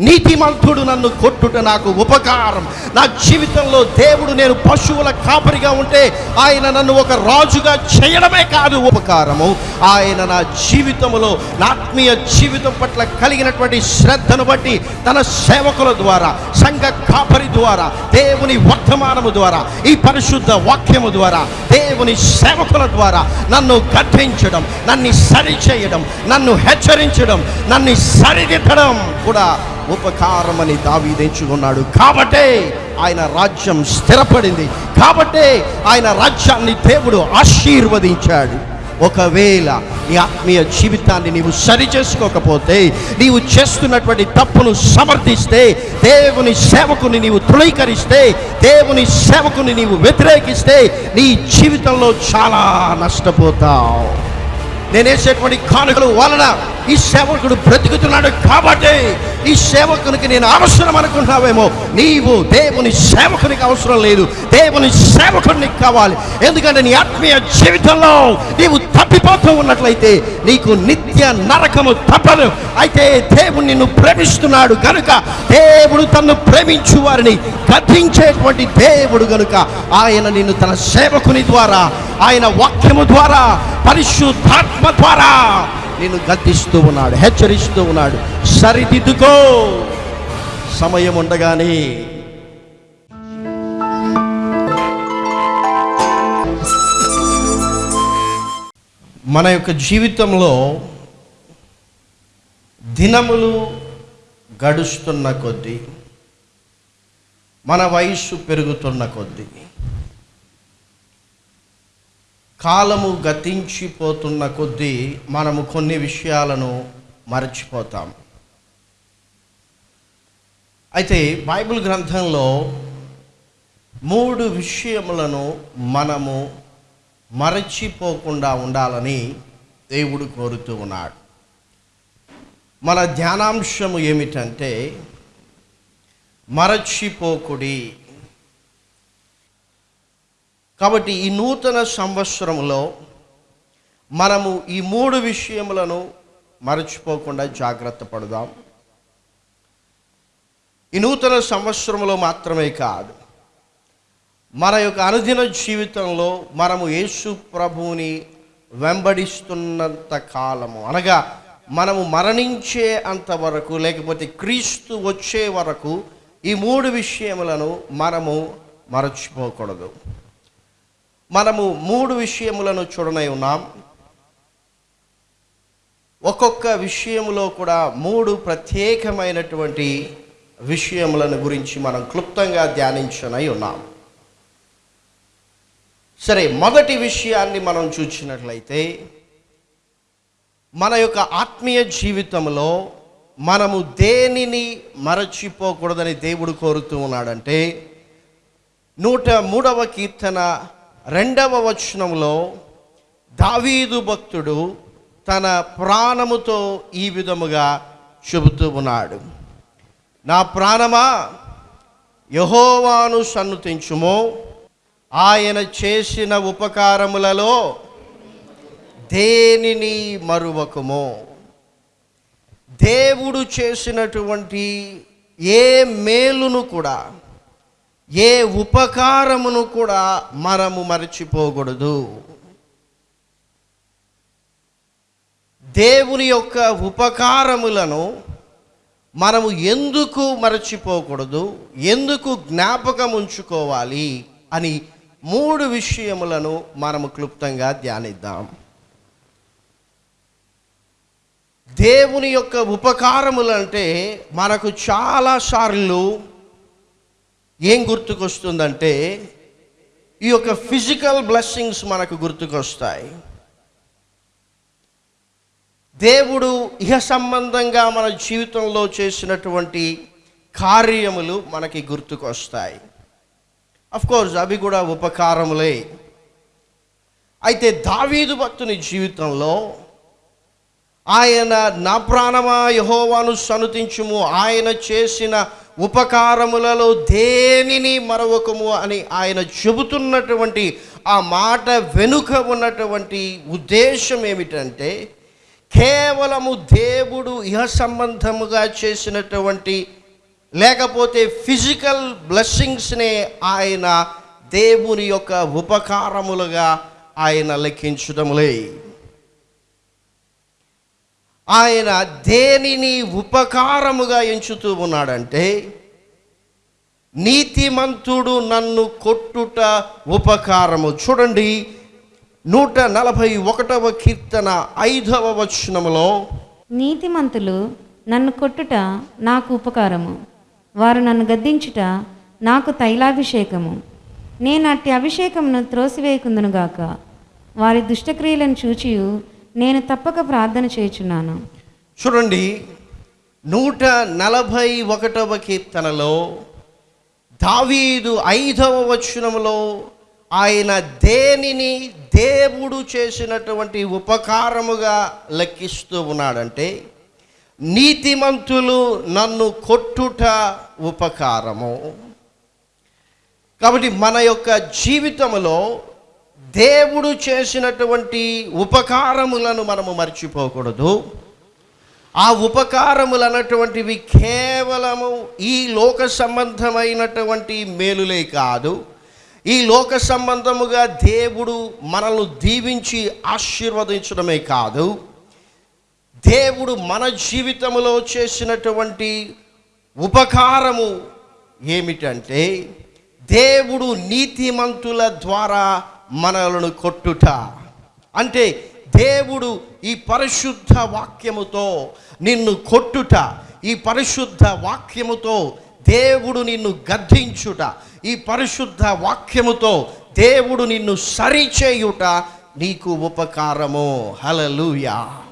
నీతిమంతుడు నన్ను కొట్టుట నాకు ఉపకారం. నా జీవితంలో దేవుడు నేను పశువుల కాపరిగా ఉంటే ఆయన నన్ను ఒక రాజుగా చేయడమే కాదు ఉపకారము. ఆయన నా జీవితంలో నా ఆత్మీయ జీవితం పట్ల కలిగినటువంటి శ్రద్ధను బట్టి తన సేవకుల ద్వారా సంఘ కాపరి ద్వారా దేవుని వర్తమానము ద్వారా ఈ పరిశుద్ధ వాక్యము ద్వారా దేవుని సేవకుల ద్వారా నన్ను గద్దించడం నన్ను సరిచేయడం నన్ను హెచ్చరించడం నన్ను సరిదిద్దడం కూడా ఉపకారమని దావీదించుకున్నాడు కాబట్టే ఆయన రాజ్యం స్థిరపడింది. కాబట్టే ఆయన రాజ్యాన్ని దేవుడు ఆశీర్వదించాడు. ఒకవేళ నీ ఆత్మీయ జీవితాన్ని నీవు సరి చేసుకోకపోతే నీవు చేస్తున్నటువంటి తప్పును సమర్థిస్తే దేవుని సేవకుని నీవు తృణీకరిస్తే దేవుని సేవకుని నీవు వ్యతిరేకిస్తే నీ జీవితంలో చాలా నష్టపోతావు. నేను వేసేటువంటి కానుకలు వలన ఈ సేవకుడు బ్రతుకుతున్నాడు కాబట్టి ఈ సేవకునికి నేను అవసరం అనుకుంటున్నావేమో నీవు దేవుని సేవకునికి అవసరం లేదు. దేవుని సేవకుడికి కావాలి. ఎందుకంటే నీ ఆత్మీయ జీవితంలో నీవు తప్పిపోతూ ఉన్నట్లయితే నీకు నిత్య నరకము తప్పదు. అయితే దేవుడు నిన్ను ప్రేమిస్తున్నాడు కనుక దేవుడు తన్ను ప్రేమించు వారిని కథించేటువంటి దేవుడు కనుక ఆయన నిన్ను తన సేవకుని ద్వారా ఆయన వాక్యము ద్వారా పరిశుద్ధాత్మ ద్వారా నేను గద్దిస్తూ ఉన్నాడు హెచ్చరిస్తూ ఉన్నాడు. సరిదిద్దుకో. సమయం ఉండగానే మన యొక్క జీవితంలో దినములు గడుస్తున్న కొద్దీ మన వయస్సు పెరుగుతున్న కొద్దీ కాలము గతించిపోతున్న కొద్దీ మనము కొన్ని విషయాలను మరచిపోతాం. అయితే బైబిల్ గ్రంథంలో మూడు విషయములను మనము మరచిపోకుండా ఉండాలని దేవుడు కోరుతూ ఉన్నాడు. మన ధ్యానాంశము ఏమిటంటే మరచిపోకుడి కాబట్టి ఈ నూతన సంవత్సరంలో మనము ఈ మూడు విషయములను మరచిపోకుండా జాగ్రత్త పడదాం. ఈ నూతన సంవత్సరంలో మాత్రమే కాదు మన యొక్క అనుదిన జీవితంలో మనము యేసు ప్రభువుని వెంబడిస్తున్నంత కాలము. అనగా మనము మరణించే అంతవరకు లేకపోతే క్రీస్తు వచ్చే వరకు ఈ మూడు విషయములను మనము మరచిపోకూడదు. మనము మూడు విషయములను చూడనై ఉన్నాం. ఒక్కొక్క విషయములో కూడా మూడు ప్రత్యేకమైనటువంటి విషయములను గురించి మనం క్లుప్తంగా ధ్యానించనై ఉన్నాం. సరే మొదటి విషయాన్ని మనం చూసినట్లయితే మన యొక్క ఆత్మీయ జీవితంలో మనము దేనిని మరచిపోకూడదని దేవుడు కోరుతూ ఉన్నాడంటే నూట మూడవ కీర్తన రెండవ వచనంలో దావీదు భక్తుడు తన ప్రాణముతో ఈ విధముగా చెబుతూ ఉన్నాడు. నా ప్రాణమా యహోవాను సన్నుతించుమో. ఆయన చేసిన ఉపకారములలో దేనిని మరువకము? దేవుడు చేసినటువంటి ఏ మేలును కూడా ఏ ఉపకారమును కూడా మనము మరచిపోకూడదు. దేవుని యొక్క ఉపకారములను మనము ఎందుకు మరచిపోకూడదు ఎందుకు జ్ఞాపకం ఉంచుకోవాలి అని మూడు విషయములను మనము క్లుప్తంగా ధ్యానిద్దాం. దేవుని యొక్క ఉపకారములు అంటే మనకు చాలాసార్లు ఏం గుర్తుకొస్తుందంటే ఈ యొక్క ఫిజికల్ బ్లెస్సింగ్స్ మనకు గుర్తుకొస్తాయి. దేవుడు ఇహ సంబంధంగా మన జీవితంలో చేసినటువంటి కార్యములు మనకి గుర్తుకొస్తాయి. కోర్స్ అవి కూడా ఉపకారములే. అయితే దావీదు భక్తుని జీవితంలో ఆయన నా ప్రాణమా యహోవాను సనుతించుము. ఆయన చేసిన ఉపకారములలో దేనిని మరొకము అని ఆయన చెబుతున్నటువంటి ఆ మాట వెనుక ఉన్నటువంటి ఉద్దేశం ఏమిటంటే కేవలము దేవుడు ఇహ సంబంధముగా చేసినటువంటి లేకపోతే ఫిజికల్ బ్లెస్సింగ్స్నే ఆయన దేవుని యొక్క ఉపకారములుగా ఆయన లెక్కించడములే ఆయన దేనిని ఉపకారముగా ఎంచుతూ ఉన్నాడంటే నీతిమంతుడు నన్ను కొట్టుట ఉపకారము. చూడండి నూట నలభై ఒకటవ కీర్తన ఐదవ వచనములో నీతిమంతులు నన్ను కొట్టుట నాకు ఉపకారము వారు నన్ను గద్దించుట నాకు తైలాభిషేకము. నేను అట్టి అభిషేకమును త్రోసివేయకుందునుగాక వారి దుష్టక్రియలను చూచియు నేను తప్పక ప్రార్థన చేయుచున్నాను. చూడండి నూట నలభై ఒకటవ కీర్తనలో దావీదు ఐదవ వచనములో ఆయన దేనిని దేవుడు చేసినటువంటి ఉపకారముగా లెక్కిస్తూ ఉన్నాడంటే నీతిమంతులు నన్ను కొట్టుట ఉపకారము. కాబట్టి మన యొక్క జీవితంలో దేవుడు చేసినటువంటి ఉపకారములను మనము మర్చిపోకూడదు. ఆ ఉపకారములు అన్నటువంటివి కేవలము ఈ లోక సంబంధమైనటువంటి మేలులే కాదు. ఈ లోక సంబంధముగా దేవుడు మనల్ని దీవించి ఆశీర్వదించడమే కాదు. దేవుడు మన జీవితంలో చేసినటువంటి ఉపకారము ఏమిటంటే దేవుడు నీతిమంతుల ద్వారా మనలను కొట్టుట. అంటే దేవుడు ఈ పరిశుద్ధ వాక్యముతో నిన్ను కొట్టుట. ఈ పరిశుద్ధ వాక్యముతో దేవుడు నిన్ను గద్దించుట. ఈ పరిశుద్ధ వాక్యముతో దేవుడు నిన్ను సరిచేయుట నీకు ఉపకారము. హలలుయా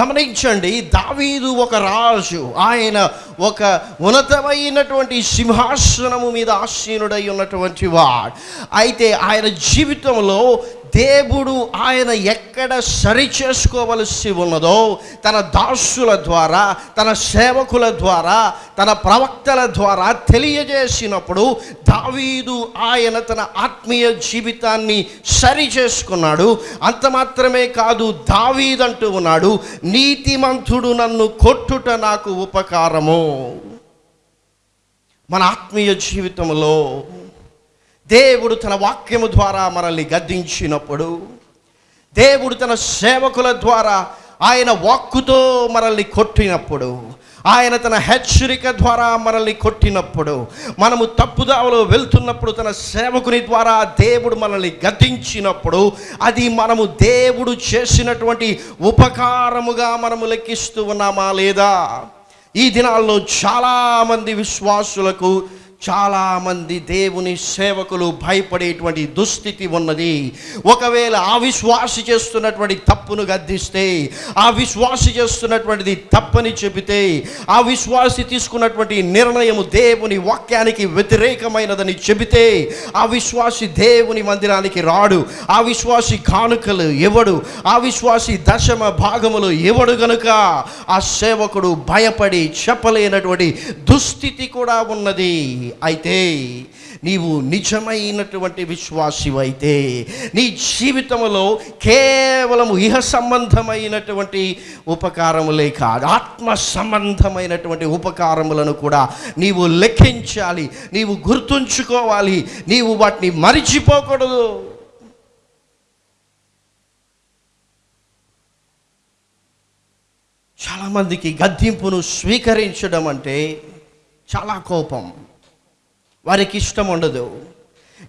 గమనించండి దావీదు ఒక రాజు. ఆయన ఒక ఉన్నతమైనటువంటి సింహాసనము మీద ఆసీనుడై ఉన్నటువంటి వాడు. అయితే ఆయన జీవితంలో దేవుడు ఆయన ఎక్కడ సరి చేసుకోవలసి ఉన్నదో తన దాసుల ద్వారా తన సేవకుల ద్వారా తన ప్రవక్తల ద్వారా తెలియజేసినప్పుడు దావీదు ఆయన తన ఆత్మీయ జీవితాన్ని సరి చేసుకున్నాడు. అంత మాత్రమే కాదు దావీదంటూ ఉన్నాడు నీతిమంతుడు నన్ను కొట్టుట నాకు ఉపకారము. మన ఆత్మీయ జీవితంలో దేవుడు తన వాక్యము ద్వారా మనల్ని గద్దించినప్పుడు దేవుడు తన సేవకుల ద్వారా ఆయన వాక్కుతో మనల్ని కొట్టినప్పుడు ఆయన తన హెచ్చరిక ద్వారా మనల్ని కొట్టినప్పుడు మనము తప్పుదావలో వెళ్తున్నప్పుడు తన సేవకుని ద్వారా దేవుడు మనల్ని గతించినప్పుడు అది మనము దేవుడు చేసినటువంటి ఉపకారముగా మనము లెక్కిస్తూ ఉన్నామా లేదా? ఈ దినాల్లో చాలామంది విశ్వాసులకు చాలామంది దేవుని సేవకులు భయపడేటువంటి దుస్థితి ఉన్నది. ఒకవేళ ఆ విశ్వాసి చేస్తున్నటువంటి తప్పును గద్దిస్తే ఆ విశ్వాసి చేస్తున్నటువంటిది తప్పని చెబితే ఆ విశ్వాసి తీసుకున్నటువంటి నిర్ణయము దేవుని వాక్యానికి వ్యతిరేకమైనదని చెబితే ఆ విశ్వాసి దేవుని మందిరానికి రాడు. ఆ విశ్వాసి కానుకలు ఎవడు ఆ విశ్వాసి దశమ భాగములు ఎవడు గనుక ఆ సేవకుడు భయపడి చెప్పలేనటువంటి దుస్థితి కూడా ఉన్నది. అయితే నీవు నిజమైనటువంటి విశ్వాసివైతే నీ జీవితంలో కేవలము ఇహ సంబంధమైనటువంటి ఉపకారములే కాదు ఆత్మ సంబంధమైనటువంటి ఉపకారములను కూడా నీవు లెక్కించాలి నీవు గుర్తుంచుకోవాలి నీవు వాటిని మరిచిపోకూడదు. చాలామందికి గద్దింపును స్వీకరించడం అంటే చాలా కోపం. వారికి ఇష్టం ఉండదు.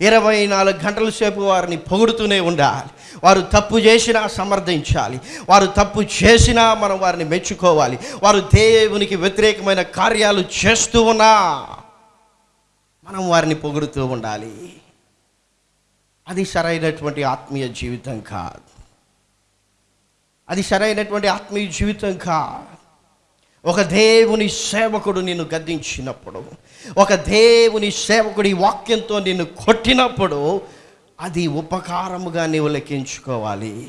ఇరవై నాలుగు గంటల సేపు వారిని పొగుడుతూనే ఉండాలి. వారు తప్పు చేసినా సమర్థించాలి. వారు తప్పు చేసినా మనం వారిని మెచ్చుకోవాలి. వారు దేవునికి వ్యతిరేకమైన కార్యాలు చేస్తూ ఉన్నా మనం వారిని పొగుడుతూ ఉండాలి. అది సరైనటువంటి ఆత్మీయ జీవితం కాదు. అది సరైనటువంటి ఆత్మీయ జీవితం కాదు. ఒక దేవుని సేవకుడు నిన్ను గద్దించినప్పుడు ఒక దేవుని సేవకుడి వాక్యంతో నిన్ను కొట్టినప్పుడు అది ఉపకారముగా నీవు లెక్కించుకోవాలి.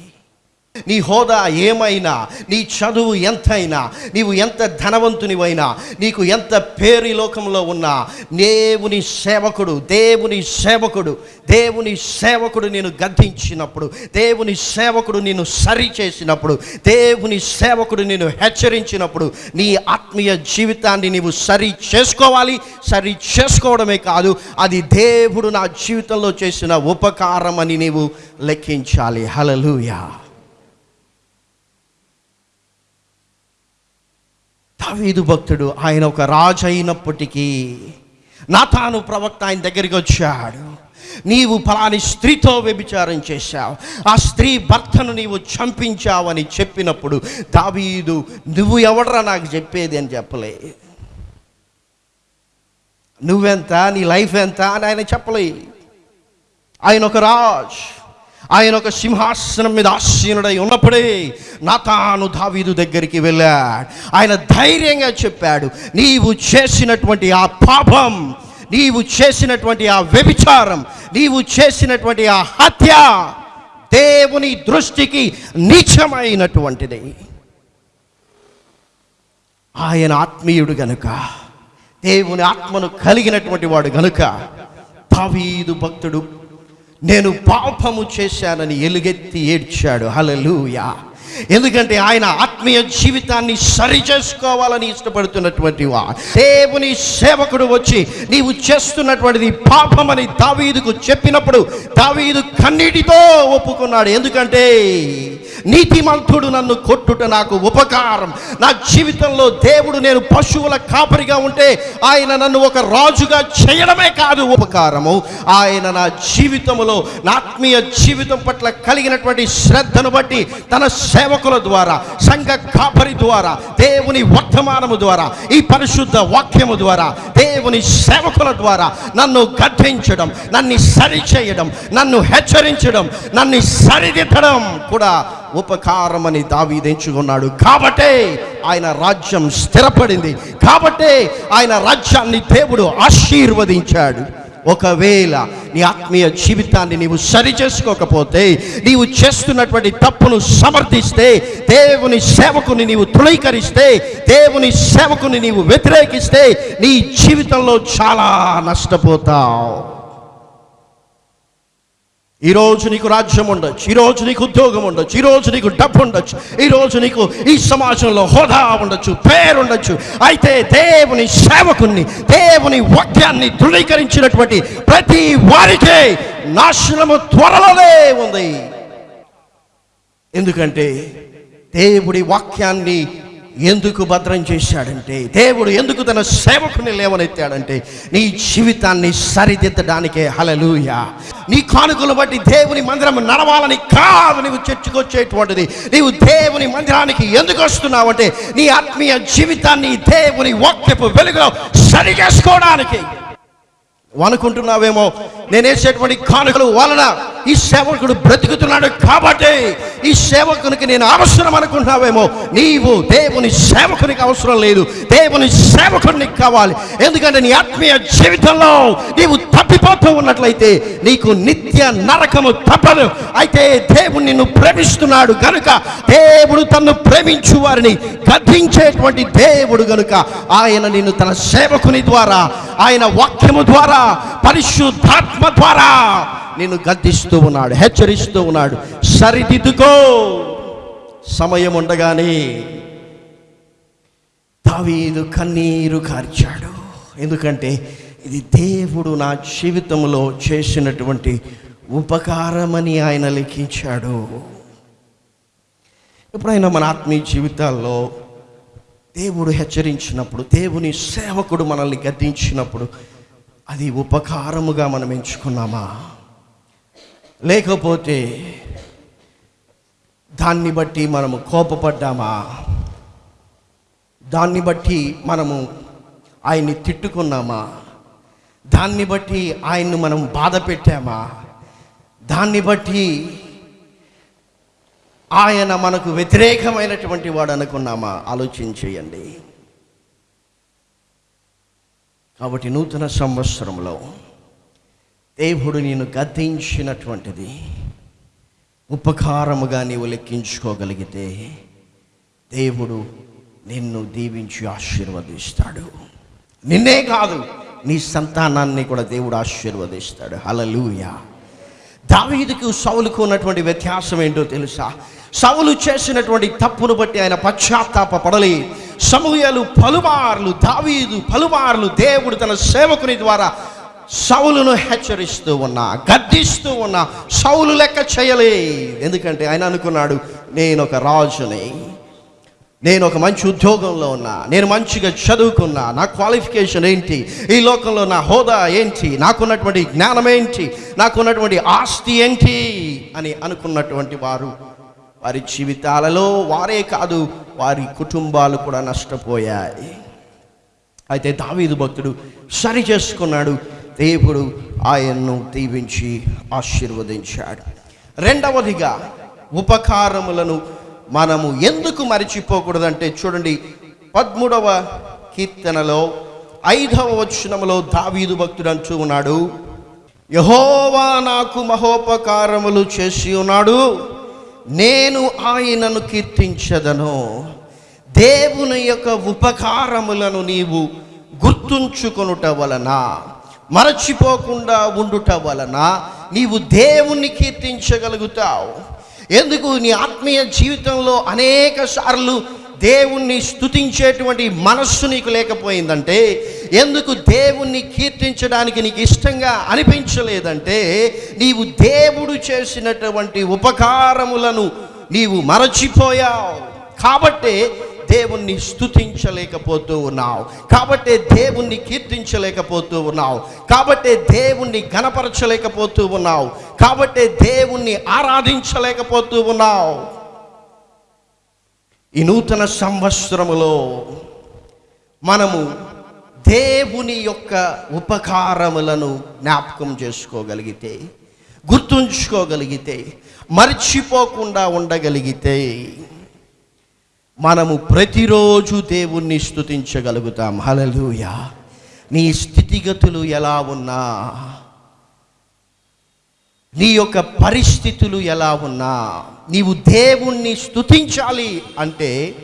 నీ హోదా ఏమైనా నీ చదువు ఎంతైనా నీవు ఎంత ధనవంతునివైనా నీకు ఎంత పేరు లోకంలో ఉన్నా దేవుని సేవకుడు దేవుని సేవకుడు దేవుని సేవకుడు నేను గద్దించినప్పుడు దేవుని సేవకుడు నేను సరి చేసినప్పుడు దేవుని సేవకుడు నేను హెచ్చరించినప్పుడు నీ ఆత్మీయ జీవితాన్ని నీవు సరి చేసుకోవాలి సరి చేసుకోవడమే కాదు అది దేవుడు నా జీవితంలో చేసిన ఉపకారం అని నీవు లెక్కించాలి. హలలుయా దావీదు భక్తుడు ఆయన ఒక రాజు అయినప్పటికీ నాతాను ప్రవక్త ఆయన దగ్గరికి వచ్చాడు. నీవు ఫలాని స్త్రీతో వ్యభిచారం చేశావు. ఆ స్త్రీ భర్తను నీవు చంపించావని చెప్పినప్పుడు దావీదు నువ్వు ఎవడరా నాకు చెప్పేది అని చెప్పలే. నువ్వెంత? నీ లైఫ్ ఎంత? అని ఆయన చెప్పలే. ఆయన ఒక రాజ్. ఆయన ఒక సింహాసనం మీద ఆసీనుడై ఉన్నప్పుడే నాతాను దావీదు దగ్గరికి వెళ్ళాడు. ఆయన ధైర్యంగా చెప్పాడు నీవు చేసినటువంటి ఆ పాపం నీవు చేసినటువంటి ఆ వ్యభిచారం నీవు చేసినటువంటి ఆ హత్య దేవుని దృష్టికి నీచమైనటువంటిది. ఆయన ఆత్మీయుడు గనుక దేవుని ఆత్మను కలిగినటువంటి వాడు గనుక దావీదు భక్తుడు నేను పాపము చేశానని ఎలుగెత్తి ఏడ్చాడు. హలలుయా ఎందుకంటే ఆయన ఆత్మీయ జీవితాన్ని సరి చేసుకోవాలని ఇష్టపడుతున్నటువంటి వా దేవుని సేవకుడు వచ్చి నీవు చేస్తున్నటువంటిది పాపమని దావీదుకు చెప్పినప్పుడు దావీదు కన్నీటితో ఒప్పుకున్నాడు. ఎందుకంటే నీతిమంతుడు నన్ను కొట్టుట నాకు ఉపకారం. నా జీవితంలో దేవుడు నేను పశువుల కాపరిగా ఉంటే ఆయన నన్ను ఒక రాజుగా చేయడమే కాదు ఉపకారము. ఆయన నా జీవితంలో నా ఆత్మీయ జీవితం పట్ల కలిగినటువంటి శ్రద్ధను బట్టి తన సేవకుల ద్వారా సంఘ కాపరి ద్వారా దేవుని వర్తమానము ద్వారా ఈ పరిశుద్ధ వాక్యము ద్వారా దేవుని సేవకుల ద్వారా నన్ను గద్దించడం నన్ను సరిచేయడం నన్ను హెచ్చరించడం నన్ను సరిదిద్దడం కూడా ఉపకారమని దావీదించుకున్నాడు కాబట్టే ఆయన రాజ్యం స్థిరపడింది. కాబట్టే ఆయన రాజ్యాన్ని దేవుడు ఆశీర్వదించాడు. ఒకవేళ నీ ఆత్మీయ జీవితాన్ని నీవు సరి చేసుకోకపోతే నీవు చేస్తున్నటువంటి తప్పును సమర్థిస్తే దేవుని సేవకుని నీవు తృణీకరిస్తే దేవుని సేవకుని నీవు వ్యతిరేకిస్తే నీ జీవితంలో చాలా నష్టపోతావు. ఈరోజు నీకు రాజ్యం ఉండొచ్చు ఈరోజు నీకు ఉద్యోగం ఉండొచ్చు ఈరోజు నీకు డబ్బు ఉండొచ్చు ఈరోజు నీకు ఈ సమాజంలో హోదా ఉండొచ్చు పేరు ఉండొచ్చు. అయితే దేవుని సేవకుని దేవుని వాక్యాన్ని ధృవీకరించినటువంటి ప్రతి వారికే నాశనము త్వరలోనే ఉంది. ఎందుకంటే దేవుడి వాక్యాన్ని ఎందుకు భద్రం చేశాడంటే దేవుడు ఎందుకు తన సేవకుని లేవనెత్తాడంటే నీ జీవితాన్ని సరిదిద్దడానికే హలలుయ నీ కానుకలు బట్టి దేవుని మందిరం నడవాలని కాదు నీవు చర్చకొచ్చేటువంటిది. నీవు దేవుని మందిరానికి ఎందుకు వస్తున్నావంటే నీ ఆత్మీయ జీవితాన్ని దేవుని వాక్యపు వెలుగులో సరి చేసుకోవడానికి అనుకుంటున్నావేమో నేనేసేటువంటి కానుకలు వలన ఈ సేవకుడు బ్రతుకుతున్నాడు కాబట్టి ఈ సేవకునికి నేను అవసరం అనుకుంటున్నావేమో? నీవు దేవుని సేవకునికి అవసరం లేదు. దేవుని సేవకునికి కావాలి. ఎందుకంటే నీ ఆత్మీయ జీవితంలో నీవు తప్పిపోతూ ఉన్నట్లయితే నీకు నిత్య నరకము తప్పదు. అయితే దేవుడు నిన్ను ప్రేమిస్తున్నాడు కనుక దేవుడు తన్ను ప్రేమించు వారిని గద్దించేటువంటి దేవుడు గనుక ఆయన నిన్ను తన సేవకుని ద్వారా ఆయన వాక్యము ద్వారా పరిశుద్ధాత్మ ద్వారా నిన్ను గద్దిస్తూ ఉన్నాడు హెచ్చరిస్తూ ఉన్నాడు. సరిదిద్దుకో. సమయం ఉండగానే దావీదు కన్నీరు కార్చాడు. ఎందుకంటే ఇది దేవుడు నా జీవితంలో చేసినటువంటి ఉపకారమని ఆయన లెక్కించాడు ఎప్పుడైనా మన ఆత్మీయ జీవితాల్లో దేవుడు హెచ్చరించినప్పుడు దేవుని సేవకుడు మనల్ని గద్దించినప్పుడు అది ఉపకారముగా మనం ఎంచుకున్నామా? లేకపోతే దాన్ని బట్టి మనము కోపపడ్డామా? దాన్ని బట్టి మనము ఆయన్ని తిట్టుకున్నామా? దాన్ని బట్టి ఆయన్ను మనం బాధ పెట్టామా దాన్ని బట్టి ఆయన మనకు వ్యతిరేకమైనటువంటి వాడు అనుకున్నామా? ఆలోచన చేయండి కాబట్టి నూతన సంవత్సరంలో దేవుడు నేను గద్దించినటువంటిది ఉపకారముగా నీవు లెక్కించుకోగలిగితే దేవుడు నిన్ను దీవించి ఆశీర్వదిస్తాడు. నిన్నే కాదు నీ సంతానాన్ని కూడా దేవుడు ఆశీర్వదిస్తాడు. హలలుయా దావీదుకు సౌలుకు ఉన్నటువంటి వ్యత్యాసం ఏంటో తెలుసా? సౌలు చేసినటువంటి తప్పును బట్టి ఆయన పశ్చాత్తాప పడలే సమూహలు పలుమార్లు దావీదు పలుమార్లు దేవుడు తన సేవకుని ద్వారా సౌలును హెచ్చరిస్తూ ఉన్నా గద్దిస్తూ ఉన్నా సౌలు లెక్క చేయలే. ఎందుకంటే ఆయన అనుకున్నాడు నేను ఒక రాజుని నేను ఒక మంచి ఉద్యోగంలో ఉన్నా నేను మంచిగా చదువుకున్నా నా క్వాలిఫికేషన్ ఏంటి ఈ లోకంలో నా హోదా ఏంటి నాకున్నటువంటి జ్ఞానం ఏంటి నాకున్నటువంటి ఆస్తి ఏంటి అని అనుకున్నటువంటి వారు వారి జీవితాలలో వారే కాదు వారి కుటుంబాలు కూడా నష్టపోయాయి. అయితే దావీదు భక్తుడు సరి చేసుకున్నాడు. దేవుడు ఆయన్ను దీవించి ఆశీర్వదించాడు. రెండవదిగా ఉపకారములను మనము ఎందుకు మరిచిపోకూడదంటే చూడండి పదమూడవ కీర్తనలో ఐదవ వచనములో దావీదు భక్తుడు అంటూ ఉన్నాడు యహోవా నాకు మహోపకారములు చేసి ఉన్నాడు. నేను ఆయనను కీర్తించదను. దేవుని యొక్క ఉపకారములను నీవు గుర్తుంచుకొనుట వలన మరచిపోకుండా ఉండుట వలన నీవు దేవుణ్ణి కీర్తించగలుగుతావు. ఎందుకు? నీ ఆత్మీయ జీవితంలో అనేక సార్లు దేవుణ్ణి స్తుతించేటువంటి మనస్సు నీకు లేకపోయిందంటే ఎందుకు దేవుణ్ణి కీర్తించడానికి నీకు ఇష్టంగా అనిపించలేదంటే నీవు దేవుడు చేసినటువంటి ఉపకారములను నీవు మరచిపోయావు. కాబట్టే దేవుణ్ణి స్తుతించలేకపోతూ ఉన్నావు. కాబట్టే దేవుణ్ణి కీర్తించలేకపోతూ ఉన్నావు. కాబట్టే దేవుణ్ణి గణపరచలేకపోతూ ఉన్నావు. కాబట్టే దేవుణ్ణి ఆరాధించలేకపోతూ ఉన్నావు. ఈ నూతన సంవత్సరములో మనము దేవుని యొక్క ఉపకారములను జ్ఞాపకం చేసుకోగలిగితే గుర్తుంచుకోగలిగితే మర్చిపోకుండా ఉండగలిగితే మనము ప్రతిరోజు దేవుణ్ణి స్తుతించగలుగుతాం. హలలుయ నీ స్థితిగతులు ఎలా ఉన్నా నీ యొక్క పరిస్థితులు ఎలా ఉన్నా నీవు దేవుణ్ణి స్థుతించాలి అంటే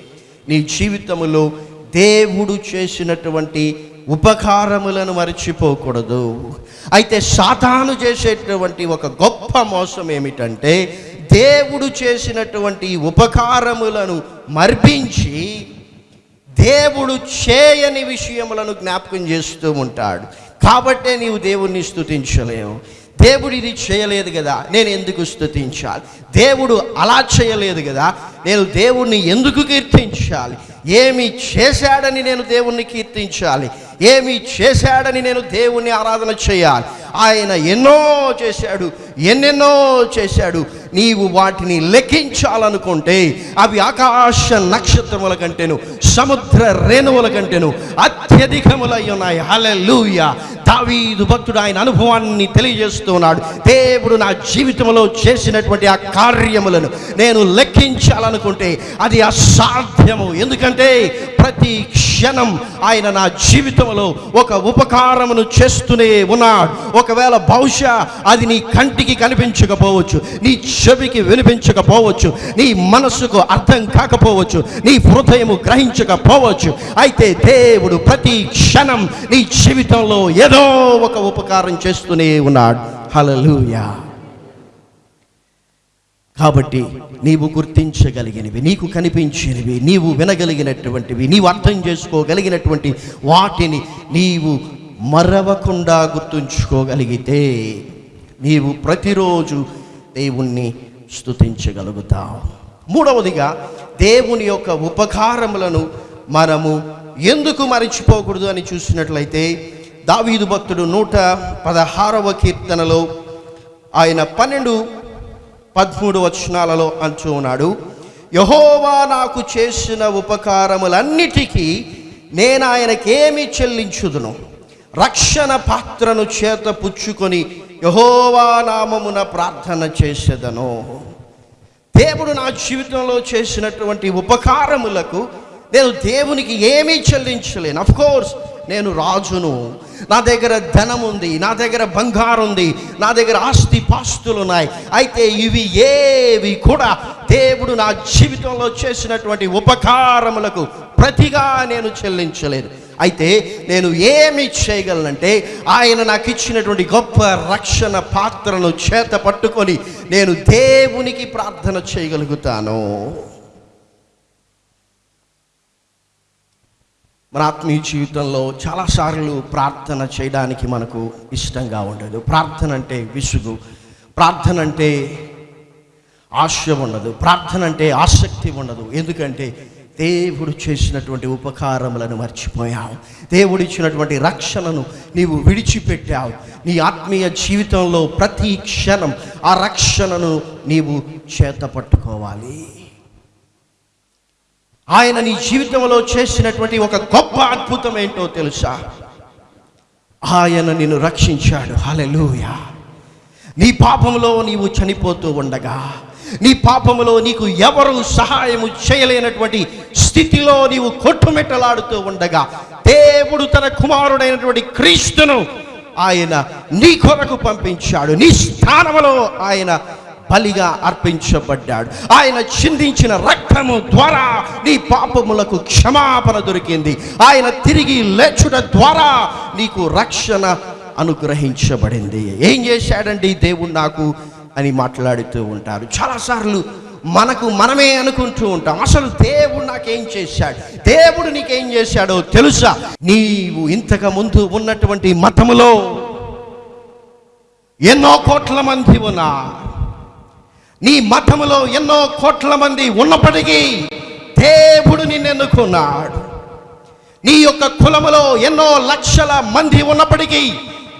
నీ జీవితములో దేవుడు చేసినటువంటి ఉపకారములను మర్చిపోకూడదు. అయితే సాతాను చేసేటువంటి ఒక గొప్ప మోసం ఏమిటంటే దేవుడు చేసినటువంటి ఉపకారములను మర్పించి దేవుడు చేయని విషయములను జ్ఞాపకం చేస్తూ ఉంటాడు. కాబట్టే నీవు దేవుణ్ణి స్థుతించలేవు దేవుడు ఇది చేయలేదు కదా నేను ఎందుకు స్థుతించాలి దేవుడు అలా చేయలేదు కదా నేను దేవుణ్ణి ఎందుకు కీర్తించాలి? ఏమి చేశాడని నేను దేవుణ్ణి కీర్తించాలి? ఏమి చేశాడని నేను దేవుణ్ణి ఆరాధన చేయాలి? ఆయన ఎన్నో చేశాడు ఎన్నెన్నో చేశాడు నీవు వాటిని లెక్కించాలనుకుంటే అవి ఆకాశ నక్షత్రముల కంటేను సముద్ర రేణువుల కంటేను అత్యధికములై ఉన్నాయి. హల్లెలూయ. దావీదు భక్తుడు ఆయన అనుభవాన్ని తెలియజేస్తున్నాడు. దేవుడు నా జీవితంలో చేసినటువంటి ఆ కార్యములను నేను లెక్కించాలనుకుంటే అది అసాధ్యము. ఎందుకంటే ప్రతి క్షణం ఆయన నా జీవితంలో ఒక ఉపకారమును చేస్తూనే ఉన్నాడు. ఒకవేళ బహుశా అది నీ కంటికి కనిపించకపోవచ్చు నీ చెవికి వినిపించకపోవచ్చు నీ మనస్సుకు అర్థం కాకపోవచ్చు నీ హృదయము గ్రహించకపోవచ్చు. అయితే దేవుడు ప్రతి క్షణం నీ జీవితంలో ఏదో ఒక ఉపకారం చేస్తూనే ఉన్నాడు. హలలుయా కాబట్టి నీవు గుర్తించగలిగినవి నీకు కనిపించినవి నీవు వినగలిగినటువంటివి నీవు అర్థం చేసుకోగలిగినటువంటి వాటిని నీవు మరవకుండా గుర్తుంచుకోగలిగితే నీవు ప్రతిరోజు దేవుణ్ణి స్థుతించగలుగుతాం మూడవదిగా దేవుని యొక్క ఉపకారములను మనము ఎందుకు మరిచిపోకూడదు అని చూసినట్లయితే దావీదు భక్తుడు నూట పదహారవ కీర్తనలో ఆయన పన్నెండు పదమూడు వచనాలలో అంటూ ఉన్నాడు యహోవా నాకు చేసిన ఉపకారములన్నిటికీ నేను ఆయనకేమి చెల్లించుదును? రక్షణ పాత్రను చేత పుచ్చుకొని యహోవా నామమున ప్రార్థన చేసేదను. దేవుడు నా జీవితంలో చేసినటువంటి ఉపకారములకు నేను దేవునికి ఏమీ చెల్లించలేను. అఫ్ కోర్స్ నేను రాజును. నా దగ్గర ధనం ఉంది నా దగ్గర బంగారం ఉంది నా దగ్గర ఆస్తి పాస్తులు ఉన్నాయి. అయితే ఇవి ఏవి కూడా దేవుడు నా జీవితంలో చేసినటువంటి ఉపకారములకు ప్రతిగా నేను చెల్లించలేదు అయితే నేను ఏమి చేయగలనంటే ఆయన నాకు ఇచ్చినటువంటి గొప్ప రక్షణ పాత్రను చేత పట్టుకొని నేను దేవునికి ప్రార్థన చేయగలుగుతాను. మన ఆత్మీయ జీవితంలో చాలాసార్లు ప్రార్థన చేయడానికి మనకు ఇష్టంగా ఉండదు. ప్రార్థన అంటే విసుగు. ప్రార్థన అంటే ఆశ ఉండదు. ప్రార్థన అంటే ఆసక్తి ఉండదు. ఎందుకంటే దేవుడు చేసినటువంటి ఉపకారములను మర్చిపోయావు. దేవుడు ఇచ్చినటువంటి రక్షణను నీవు విడిచిపెట్టావు. నీ ఆత్మీయ జీవితంలో ప్రతి క్షణం ఆ రక్షణను నీవు చేత పట్టుకోవాలి. ఆయన నీ జీవితంలో చేసినటువంటి ఒక గొప్ప అద్భుతం ఏంటో తెలుసా? ఆయన నిన్ను రక్షించాడు. హల్లెలూయా. నీ పాపంలో నీవు చనిపోతూ ఉండగా నీ పాపములో నీకు ఎవరు సహాయము చేయలేనటువంటి స్థితిలో నీవు కొట్టుమెట్టలాడుతూ ఉండగా దేవుడు తన కుమారుడైనటువంటి క్రీస్తును ఆయన నీ కొరకు పంపించాడు. నీ స్థానములో ఆయన బలిగా అర్పించబడ్డాడు. ఆయన చిందించిన రక్తము ద్వారా నీ పాపములకు క్షమాపణ దొరికింది. ఆయన తిరిగి లేచుట ద్వారా నీకు రక్షణ అనుగ్రహించబడింది. ఏం చేశాడండి దేవుడు నాకు అని మాట్లాడుతూ ఉంటారు. చాలాసార్లు మనకు మనమే అనుకుంటూ ఉంటాం. అసలు దేవుడు నాకేం చేశాడు? దేవుడు నీకేం చేశాడో తెలుసా? నీవు ఇంతకు ముందు ఉన్నటువంటి మతములో ఎన్నో కోట్ల మంది ఉన్నా నీ మతములో ఎన్నో కోట్ల మంది ఉన్నప్పటికీ దేవుడు నిన్నెన్నుకున్నాడు. నీ యొక్క కులములో ఎన్నో లక్షల మంది ఉన్నప్పటికీ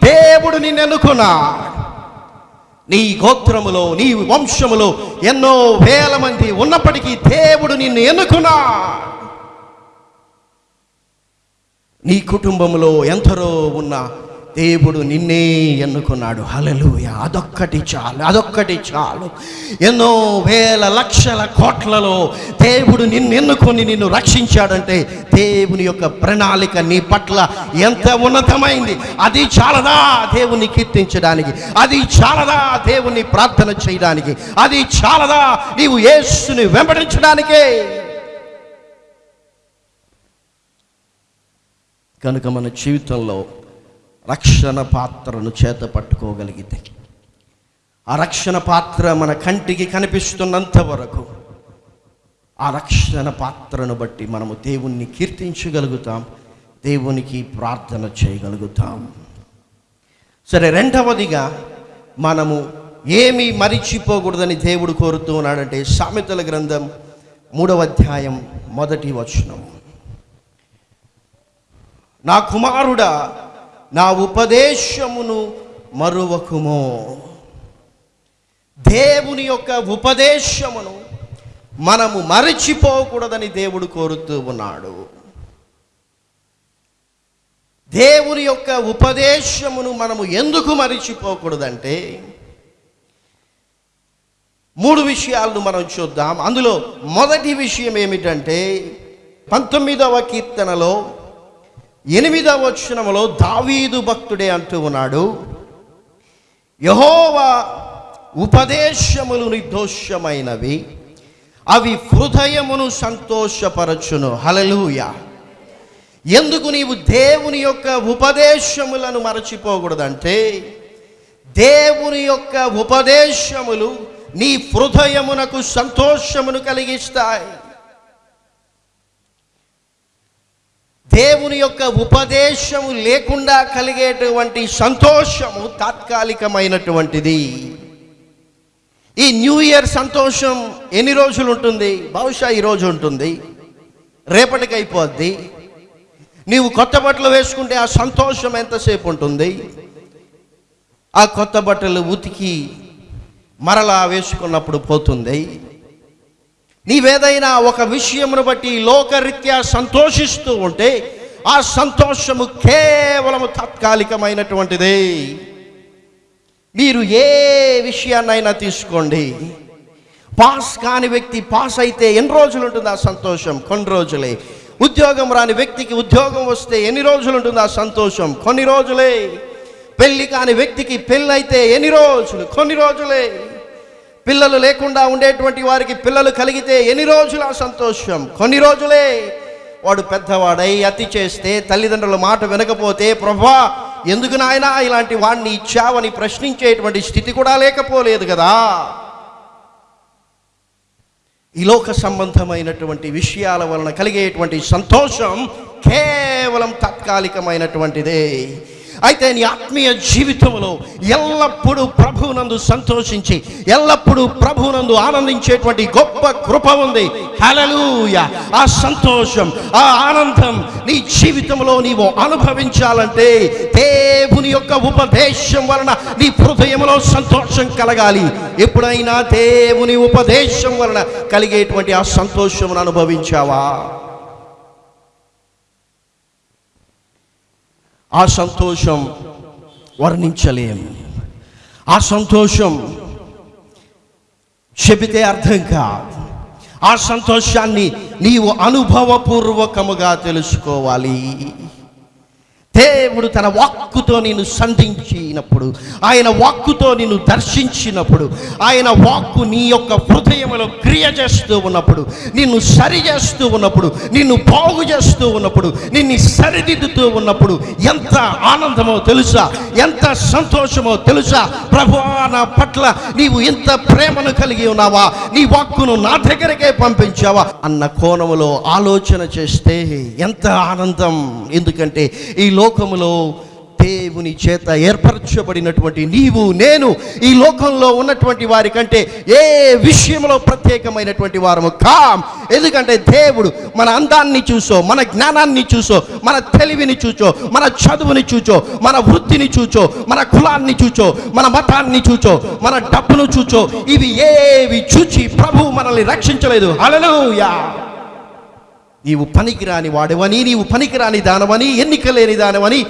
దేవుడు నిన్నెన్నుకున్నాడు. నీ గోత్రములో నీ వంశములో ఎన్నో వేల మంది ఉన్నప్పటికీ దేవుడు నిన్ను ఎన్నుకున్నా నీ కుటుంబంలో ఎందరో ఉన్న దేవుడు నిన్నే ఎన్నుకున్నాడు. హలలుయ అదొక్కటి చాలు అదొక్కటి చాలు. ఎన్నో వేల లక్షల కోట్లలో దేవుడు నిన్ను ఎన్నుకొని నిన్ను రక్షించాడంటే దేవుని యొక్క ప్రణాళిక నీ పట్ల ఎంత ఉన్నతమైంది. అది చాలదా దేవుని కీర్తించడానికి? అది చాలదా దేవుని ప్రార్థన చేయడానికి? అది చాలదా నీవు యేసుని వెంబడించడానికే? కనుక మన జీవితంలో రక్షణ పాత్రను చేత పట్టుకోగలిగితే. ఆ రక్షణ పాత్ర మన కంటికి కనిపిస్తున్నంత వరకు ఆ రక్షణ పాత్రను బట్టి మనము దేవుణ్ణి కీర్తించగలుగుతాం దేవునికి ప్రార్థన చేయగలుగుతాం. సరే రెండవదిగా మనము ఏమి మరిచిపోకూడదని దేవుడు కోరుతూ ఉన్నాడంటే సామెతల గ్రంథం మూడవ అధ్యాయం మొదటి వచనం. నా కుమారుడా నా ఉపదేశమును మరువకుమో. దేవుని యొక్క ఉపదేశమును మనము మరచిపోకూడదని దేవుడు కోరుతూ ఉన్నాడు. దేవుని యొక్క ఉపదేశమును మనము ఎందుకు మరిచిపోకూడదంటే మూడు విషయాలను మనం చూద్దాం. అందులో మొదటి విషయం ఏమిటంటే పంతొమ్మిదవ కీర్తనలో ఎనిమిదవ వచనములో దావీదు భక్తుడే అంటూ ఉన్నాడు యహోవా ఉపదేశములు నిర్దోషమైనవి అవి హృదయమును సంతోషపరచును. హలలుయ ఎందుకు నీవు దేవుని యొక్క ఉపదేశములను మరచిపోకూడదంటే దేవుని యొక్క ఉపదేశములు నీ హృదయమునకు సంతోషమును కలిగిస్తాయి. దేవుని యొక్క ఉపదేశము లేకుండా కలిగేటువంటి సంతోషము తాత్కాలికమైనటువంటిది. ఈ న్యూ ఇయర్ సంతోషం ఎన్ని రోజులు ఉంటుంది? బహుశా ఈ రోజు ఉంటుంది. రేపటికి అయిపోద్ది. నీవు కొత్త బట్టలు వేసుకుంటే ఆ సంతోషం ఎంతసేపు ఉంటుంది? ఆ కొత్త బట్టలు ఉతికి మరలా వేసుకున్నప్పుడు పోతుంది. నీవేదైనా ఒక విషయమును బట్టి లోకరీత్యా సంతోషిస్తూ ఉంటే ఆ సంతోషము కేవలము తాత్కాలికమైనటువంటిదే. మీరు ఏ విషయాన్నైనా తీసుకోండి. పాస్ కాని వ్యక్తి పాస్ అయితే ఎన్ని రోజులు ఉంటుంది ఆ సంతోషం? కొన్ని రోజులే. ఉద్యోగం రాని వ్యక్తికి ఉద్యోగం వస్తే ఎన్ని రోజులు ఉంటుంది ఆ సంతోషం? కొన్ని రోజులే. పెళ్ళి కాని వ్యక్తికి పెళ్ళైతే ఎన్ని రోజులు? కొన్ని రోజులే. పిల్లలు లేకుండా ఉండేటువంటి వారికి పిల్లలు కలిగితే ఎన్ని రోజుల సంతోషం? కొన్ని రోజులే. వాడు పెద్దవాడై అతి చేస్తే తల్లిదండ్రుల మాట వినకపోతే ప్రభా ఎందుకు నాయనా ఇలాంటి వాడిని ఇచ్చావని ప్రశ్నించేటువంటి స్థితి కూడా లేకపోలేదు కదా. ఈ లోక సంబంధమైనటువంటి విషయాల వలన కలిగేటువంటి సంతోషం కేవలం తాత్కాలికమైనటువంటిదే. అయితే నీ ఆత్మీయ జీవితంలో ఎల్లప్పుడూ ప్రభువునందు సంతోషించి ఎల్లప్పుడూ ప్రభువునందు ఆనందించేటువంటి గొప్ప కృప ఉంది. హలలుయ ఆ సంతోషం ఆ ఆనందం నీ జీవితంలో నీవు అనుభవించాలంటే దేవుని యొక్క ఉపదేశం వలన నీ హృదయంలో సంతోషం కలగాలి. ఎప్పుడైనా దేవుని ఉపదేశం వలన కలిగేటువంటి ఆ సంతోషమును అనుభవించావా? ఆ సంతోషం వర్ణించలేం. ఆ సంతోషం చెబితే అర్థం కాదు. ఆ సంతోషాన్ని నీవు అనుభవపూర్వకముగా తెలుసుకోవాలి. దేవుడు తన వాక్కుతో నిన్ను సంధించినప్పుడు ఆయన వాక్కుతో నిన్ను దర్శించినప్పుడు ఆయన వాక్కు నీ యొక్క హృదయంలో క్రియ చేస్తూ ఉన్నప్పుడు నిన్ను సరి చేస్తూ ఉన్నప్పుడు నిన్ను బాగు చేస్తూ ఉన్నప్పుడు నిన్ను సరిదిద్దుతూ ఉన్నప్పుడు ఎంత ఆనందమో తెలుసా? ఎంత సంతోషమో తెలుసా? ప్రభు నా పట్ల నీవు ఎంత ప్రేమను కలిగి ఉన్నావా? నీ వాక్కును నా దగ్గరకే పంపించావా? అన్న కోణములో ఆలోచన చేస్తే ఎంత ఆనందం. ఎందుకంటే ఈ లోకములో దేవుని చేత ఏర్పరచబడినటువంటి నీవు నేను ఈ లోకంలో ఉన్నటువంటి వారి కంటే ఏ విషయంలో ప్రత్యేకమైనటువంటి వారము కాం. ఎందుకంటే దేవుడు మన అందాన్ని చూసో మన జ్ఞానాన్ని చూసో మన తెలివిని చూచో మన చదువుని చూచో మన వృత్తిని చూచో మన కులాన్ని చూచో మన మతాన్ని చూచో మన డబ్బును చూచో ఇవి ఏవి చూచి ప్రభు మనల్ని రక్షించలేదు. అలలుయా నీవు పనికిరాని వాడవని నీవు పనికిరాని దానవని ఎన్నిక లేని దానవని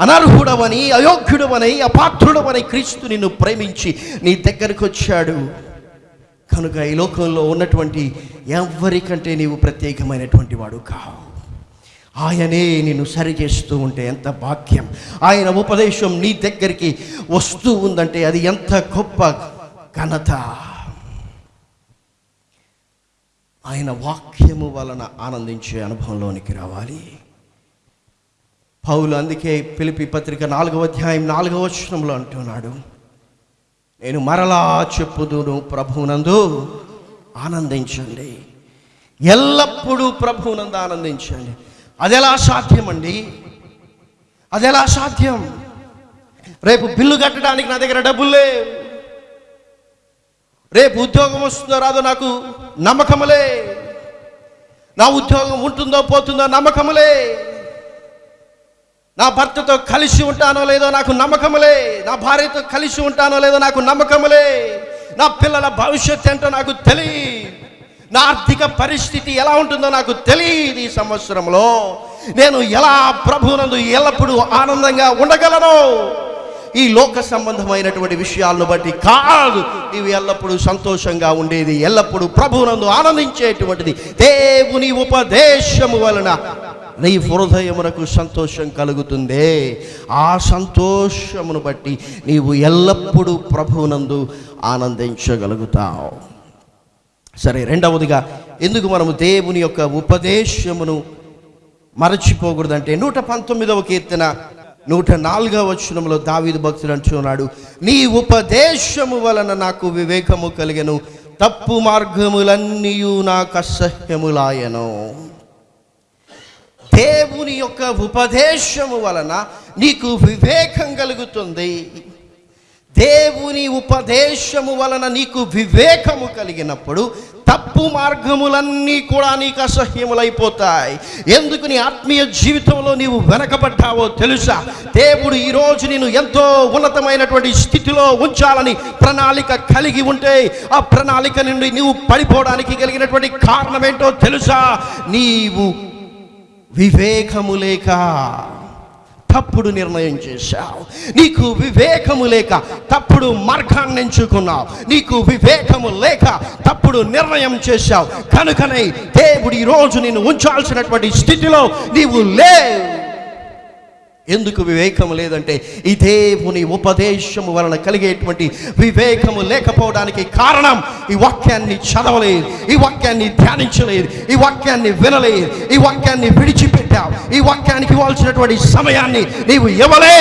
అనర్హుడవని అయోగ్యుడవని అపాత్రుడవని క్రీస్తు నిన్ను ప్రేమించి నీ దగ్గరకు వచ్చాడు. కనుక ఈ లోకంలో ఉన్నటువంటి ఎవరికంటే నీవు ప్రత్యేకమైనటువంటి వాడు కావు. ఆయనే నిన్ను సరి చేస్తూ ఉంటే ఎంత భాగ్యం. ఆయన ఉపదేశం నీ దగ్గరికి వస్తూ ఉందంటే అది ఎంత గొప్ప ఘనత. ఆయన వాక్యము వలన ఆనందించే అనుభవంలోనికి రావాలి. పౌలు అందుకే పిలిపి పత్రిక నాలుగవ అధ్యాయం నాలుగవ వచనంలో అంటున్నాడు నేను మరలా చెప్పుదును ప్రభువునందు ఆనందించండి. ఎల్లప్పుడూ ప్రభువునందు ఆనందించండి. అది ఎలా సాధ్యమండి? అది ఎలా సాధ్యం? రేపు బిల్లు కట్టడానికి నా దగ్గర డబ్బులు లేవు. రేపు ఉద్యోగం వస్తుందో రాదో నాకు నమ్మకములే. నా ఉద్యోగం ఉంటుందో పోతుందో నమ్మకములే. నా భర్తతో కలిసి ఉంటానో లేదో నాకు నమ్మకములే. నా భార్యతో కలిసి ఉంటానో లేదో నాకు నమ్మకములే. నా పిల్లల భవిష్యత్తు ఏంటో నాకు తెలియ నా ఆర్థిక పరిస్థితి ఎలా ఉంటుందో నాకు తెలియదు ఈ సంవత్సరంలో. నేను ఎలా ప్రభునందు ఎల్లప్పుడూ ఆనందంగా ఉండగలను? ఈ లోక సంబంధమైనటువంటి విషయాలను బట్టి కాదు. నీవు ఎల్లప్పుడూ సంతోషంగా ఉండేది ఎల్లప్పుడూ ప్రభునందు ఆనందించేటువంటిది. దేవుని ఉపదేశము వలన నీ హృదయమునకు సంతోషం కలుగుతుందే. ఆ సంతోషమును బట్టి నీవు ఎల్లప్పుడూ ప్రభువునందు ఆనందించగలుగుతావు. సరే రెండవదిగా ఎందుకు మనము దేవుని యొక్క ఉపదేశమును మరచిపోకూడదంటే నూట పంతొమ్మిదవ కీర్తన నూట నాలుగవ వచనంలో దావీదు భక్తుడు అంటున్నాడు నీ ఉపదేశము వలన నాకు వివేకము కలిగను. తప్పు మార్గములన్నీ నాకు అసహ్యములాయను. దేవుని యొక్క ఉపదేశము వలన నీకు వివేకం కలుగుతుంది. దేవుని ఉపదేశము వలన నీకు వివేకము కలిగినప్పుడు తప్పు మార్గములన్నీ కూడా నీకు అసహ్యములైపోతాయి. ఎందుకు నీ ఆత్మీయ జీవితంలో నీవు వెనకబడ్డావో తెలుసా? దేవుడు ఈరోజు నేను ఎంతో ఉన్నతమైనటువంటి స్థితిలో ఉంచాలని ప్రణాళిక కలిగి ఉంటే ఆ ప్రణాళిక నుండి నీవు పడిపోవడానికి కలిగినటువంటి కారణం ఏంటో తెలుసా? నీవు వివేకము లేక తప్పుడు నిర్ణయం చేశావు. నీకు వివేకము లేక తప్పుడు మార్గాన్ని ఎంచుకున్నావు. నీకు వివేకము లేక తప్పుడు నిర్ణయం చేశావు. కనుకనే దేవుడు ఈరోజు రోజు ఉంచాల్సినటువంటి స్థితిలో నీవు లేవు. ఎందుకు వివేకము లేదంటే ఈ దేవుని ఉపదేశము వలన కలిగేటువంటి వివేకము లేకపోవడానికి కారణం ఈ వాక్యాన్ని చదవలేదు ఈ వాక్యాన్ని ధ్యానించలేదు ఈ వాక్యాన్ని వినలేదు ఈ వాక్యాన్ని విడిచిపెట్టావు ఈ వాక్యానికి ఇవ్వాల్సినటువంటి సమయాన్ని నీవు ఇవ్వలే.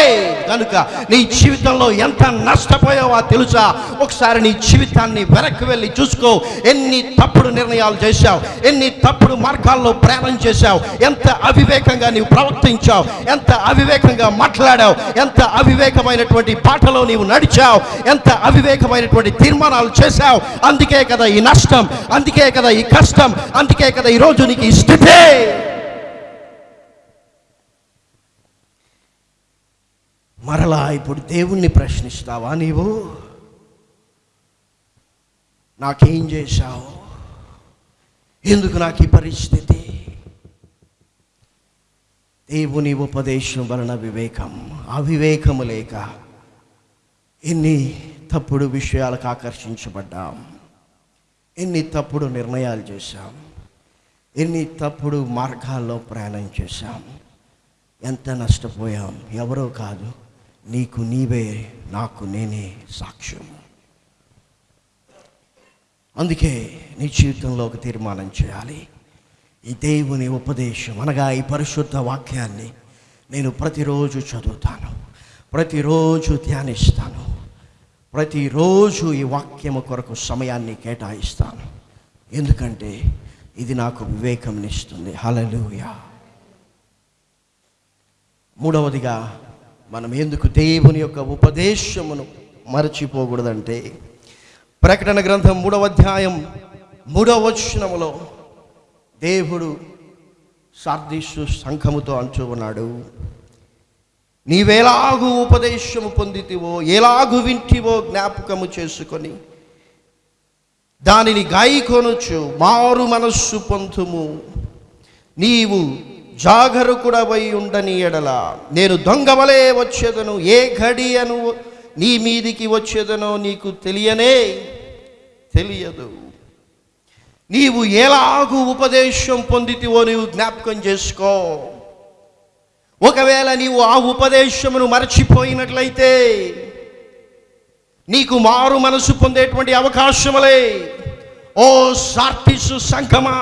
కనుక నీ జీవితంలో ఎంత నష్టపోయావో తెలుసా? ఒకసారి నీ జీవితాన్ని వెనక్కి వెళ్ళి చూసుకో. ఎన్ని తప్పుడు నిర్ణయాలు చేశావు ఎన్ని తప్పుడు మార్గాల్లో ప్రయాణం చేశావు ఎంత అవివేకంగా నీవు ప్రవర్తించావు ఎంత అవివేకంగా మాట్లాడావు. ఎంత అవివేకమైనటువంటి పాటలో నీవు నడిచావు. ఎంత అవివేకమైనటువంటి తీర్మానాలు చేశావు. అందుకే కదా ఈ నష్టం అందుకే కదా ఈ కష్టం అందుకే కదా ఈ రోజు నీకు ఈ స్థితే. మరలా ఇప్పుడు దేవుణ్ణి ప్రశ్నిస్తావా నీవు? నాకేం చేశావు? ఎందుకు నాకు ఈ పరిస్థితి? దేవుని ఉపదేశం వలన వివేకం అవివేకము లేక ఎన్ని తప్పుడు విషయాలకు ఆకర్షించబడ్డాం ఎన్ని తప్పుడు నిర్ణయాలు చేశాం ఎన్ని తప్పుడు మార్గాల్లో ప్రయాణం చేశాం ఎంత నష్టపోయాం ఎవరో కాదు నీకు నీవే నాకు నేనే సాక్ష్యం. అందుకే నీ జీవితంలో ఒక తీర్మానం చేయాలి. ఈ దేవుని ఉపదేశం అనగా ఈ పరిశుద్ధ వాక్యాన్ని నేను ప్రతిరోజు చదువుతాను. ప్రతిరోజు ధ్యానిస్తాను. ప్రతిరోజు ఈ వాక్యము కొరకు సమయాన్ని కేటాయిస్తాను. ఎందుకంటే ఇది నాకు వివేకంనిస్తుంది హలలుయా మూడవదిగా మనం ఎందుకు దేవుని యొక్క ఉపదేశమును మరచిపోకూడదంటే ప్రకటన గ్రంథం మూడవ అధ్యాయం మూడవ వచనములో దేవుడు సార్దీసు సంఘముతో అంచు ఉన్నాడు. నీవేలాగు ఉపదేశము పొందితివో ఎలాగు వింటివో జ్ఞాపకము చేసుకొని దానిని గాయకొనొచ్చు మారు మనస్సు పొందుము. నీవు జాగరుకుడవై ఉండని ఎడల నేను దొంగవలే వచ్చేదను ఏ ఘడియను నీ మీదికి వచ్చేదనో నీకు తెలియనే తెలియదు. నీవు ఎలాగూ ఉపదేశం పొందితివో నీవు జ్ఞాపకం చేసుకో. ఒకవేళ నీవు ఆ ఉపదేశమును మరచిపోయినట్లయితే నీకు మారు మనసు పొందేటువంటి అవకాశములే. ఓ సార్టిసు సంఘమా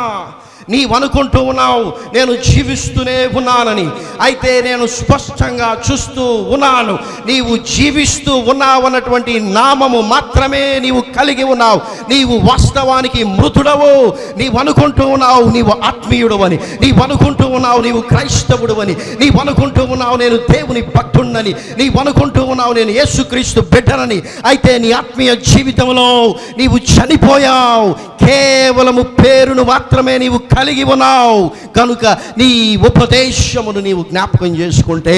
నీవు అనుకుంటూ ఉన్నావు. నేను జీవిస్తూనే ఉన్నానని. అయితే నేను స్పష్టంగా చూస్తూ ఉన్నాను. నీవు జీవిస్తూ ఉన్నావు అన్నటువంటి నామము మాత్రమే నీవు కలిగి ఉన్నావు. నీవు వాస్తవానికి మృతుడవు. నీవు అనుకుంటూ ఉన్నావు నీవు ఆత్మీయుడు అని నీవు అనుకుంటూ ఉన్నావు నీవు క్రైస్తవుడు అని నీవు అనుకుంటూ ఉన్నావు నేను దేవుని భక్తుడినని నీవు అనుకుంటూ ఉన్నావు నేను యేసుక్రీస్తు బిడ్డనని. అయితే నీ ఆత్మీయ జీవితంలో నీవు చనిపోయావు. కేవలము పేరును మాత్రమే నీవు కలిగి ఉన్నావు. కనుక నీ ఉపదేశమును నీవు జ్ఞాపకం చేసుకుంటే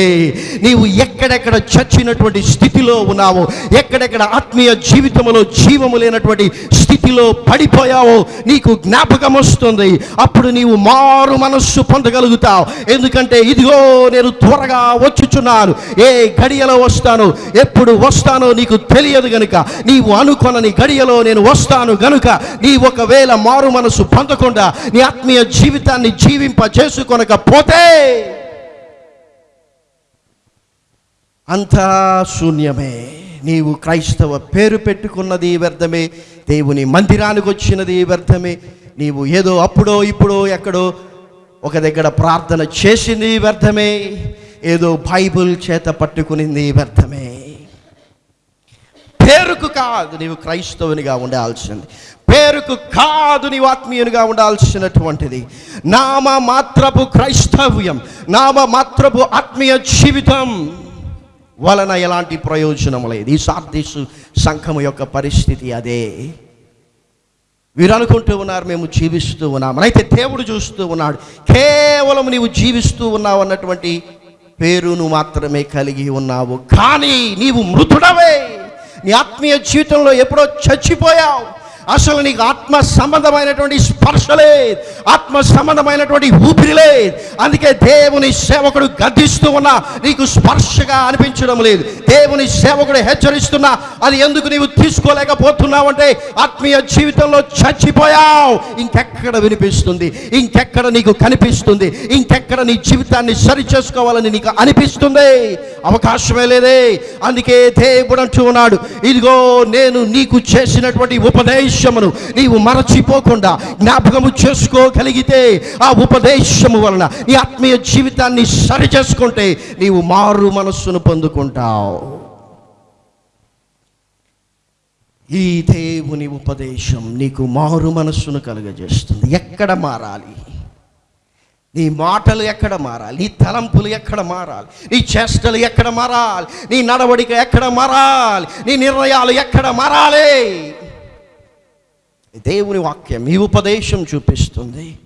నీవు ఎక్కడెక్కడ చచ్చినటువంటి స్థితిలో ఉన్నావో ఎక్కడెక్కడ ఆత్మీయ జీవితంలో జీవము లేనటువంటి స్థితిలో పడిపోయావో నీకు జ్ఞాపకం వస్తుంది. అప్పుడు నీవు మారు మనస్సు పొందగలుగుతావు. ఎందుకంటే ఇదిగో నేను త్వరగా వచ్చుచున్నాను. ఏ గడియలో వస్తాను ఎప్పుడు వస్తానో నీకు తెలియదు గనుక నీవు అనుకొనని గడియలో నేను వస్తాను గనుక నీ ఒకవేళ మారు మనసు పొందకుండా నీ ఆత్మీయ జీవితాన్ని జీవింప చేసుకొనకపోతే అంతా శూన్యమే. నీవు క్రైస్తవ పేరు పెట్టుకున్నది వ్యర్థమే. దేవుని మందిరానికి వచ్చినది వ్యర్థమే. నీవు ఏదో అప్పుడో ఇప్పుడో ఎక్కడో ఒక దగ్గర ప్రార్థన చేసింది వ్యర్థమే. ఏదో బైబుల్ చేత పట్టుకునింది వ్యర్థమే. పేరుకు కాదు నీవు క్రైస్తవునిగా ఉండాల్సింది. పేరుకు కాదు నీవు ఆత్మీయునిగా ఉండాల్సినటువంటిది. నామ మాత్రపు క్రైస్తవ్యం నామ మాత్రపు ఆత్మీయ జీవితం వలన ఎలాంటి ప్రయోజనం లేదు. ఈ సార్దీసు సంఘం యొక్క పరిస్థితి అదే. వీరు అనుకుంటూ ఉన్నారు మేము జీవిస్తూ ఉన్నామనైతే అయితే దేవుడు చూస్తూ ఉన్నాడు కేవలం నీవు జీవిస్తూ ఉన్నావు అన్నటువంటి పేరును మాత్రమే కలిగి ఉన్నావు. కానీ నీవు మృతుడవే. నీ ఆత్మీయ జీవితంలో ఎప్పుడో చచ్చిపోయావు. అసలు నీకు ఆత్మ సంబంధమైనటువంటి స్పర్శ లేదు. ఆత్మ సంబంధమైనటువంటి ఊపిరి లేదు. అందుకే దేవుని సేవకుడు గద్దిస్తూ ఉన్నా నీకు స్పర్శగా అనిపించడం లేదు. దేవుని సేవకుడు హెచ్చరిస్తున్నా అది ఎందుకు నీవు తీసుకోలేకపోతున్నావంటే ఆత్మీయ జీవితంలో చచ్చిపోయావు. ఇంకెక్కడ వినిపిస్తుంది? ఇంకెక్కడ నీకు కనిపిస్తుంది? ఇంకెక్కడ నీ జీవితాన్ని సరి చేసుకోవాలని నీకు అనిపిస్తుంది? అవకాశమే లేదే. అందుకే దేవుడు అంటూ ఉన్నాడు ఇదిగో నేను నీకు చేసినటువంటి ఉపదేశం ఉపదేశమును నీవు మరచిపోకుండా జ్ఞాపకము చేసుకోగలిగితే ఆ ఉపదేశము వలన నీ ఆత్మీయ జీవితాన్ని సరి చేసుకుంటే నీవు మారు మనస్సును పొందుకుంటావు. ఈ దేవుని ఉపదేశం నీకు మారు మనస్సును కలుగజేస్తుంది. ఎక్కడ మారాలి? నీ మాటలు ఎక్కడ మారాలి? నీ తలంపులు ఎక్కడ మారాలి? నీ చేష్టలు ఎక్కడ మారాలి? నీ నడవడిక ఎక్కడ మారాలి? నీ నిర్ణయాలు ఎక్కడ మారాలి? దేవుని వాక్యం ఈ ఉపదేశం చూపిస్తుంది.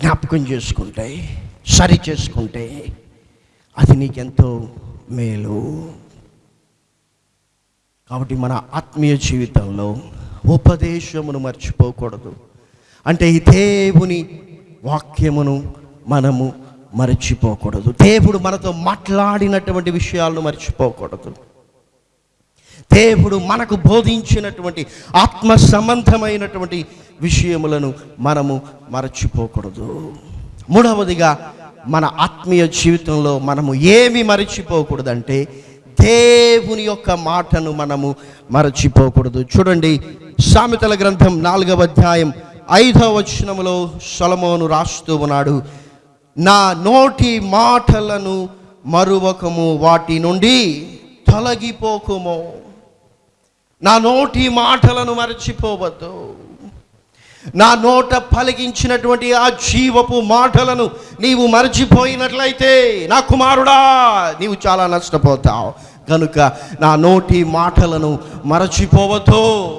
జ్ఞాపకం చేసుకుంటే సరి చేసుకుంటే అది నీకెంతో మేలు. కాబట్టి మన ఆత్మీయ జీవితంలో ఉపదేశమును మర్చిపోకూడదు. అంటే ఈ దేవుని వాక్యమును మనము మర్చిపోకూడదు. దేవుడు మనతో మాట్లాడినటువంటి విషయాలను మర్చిపోకూడదు. దేవుడు మనకు బోధించినటువంటి ఆత్మ సంబంధమైనటువంటి విషయములను మనము మరచిపోకూడదు. మూడవదిగా మన ఆత్మీయ జీవితంలో మనము ఏమి మరచిపోకూడదంటే దేవుని యొక్క మాటను మనము మరచిపోకూడదు. చూడండి సామెతల గ్రంథం నాలుగవ అధ్యాయం ఐదవ వచనములో సొలమోను రాస్తూ ఉన్నాడు నా నోటి మాటలను మరువకము వాటి నుండి తొలగిపోకుము. నా నోటి మాటలను మరచిపోవద్దు. నా నోట పలికించినటువంటి ఆ జీవపు మాటలను నీవు మరచిపోయినట్లయితే నా కుమారుడా నీవు చాలా నష్టపోతావు. కనుక నా నోటి మాటలను మరచిపోవద్దు.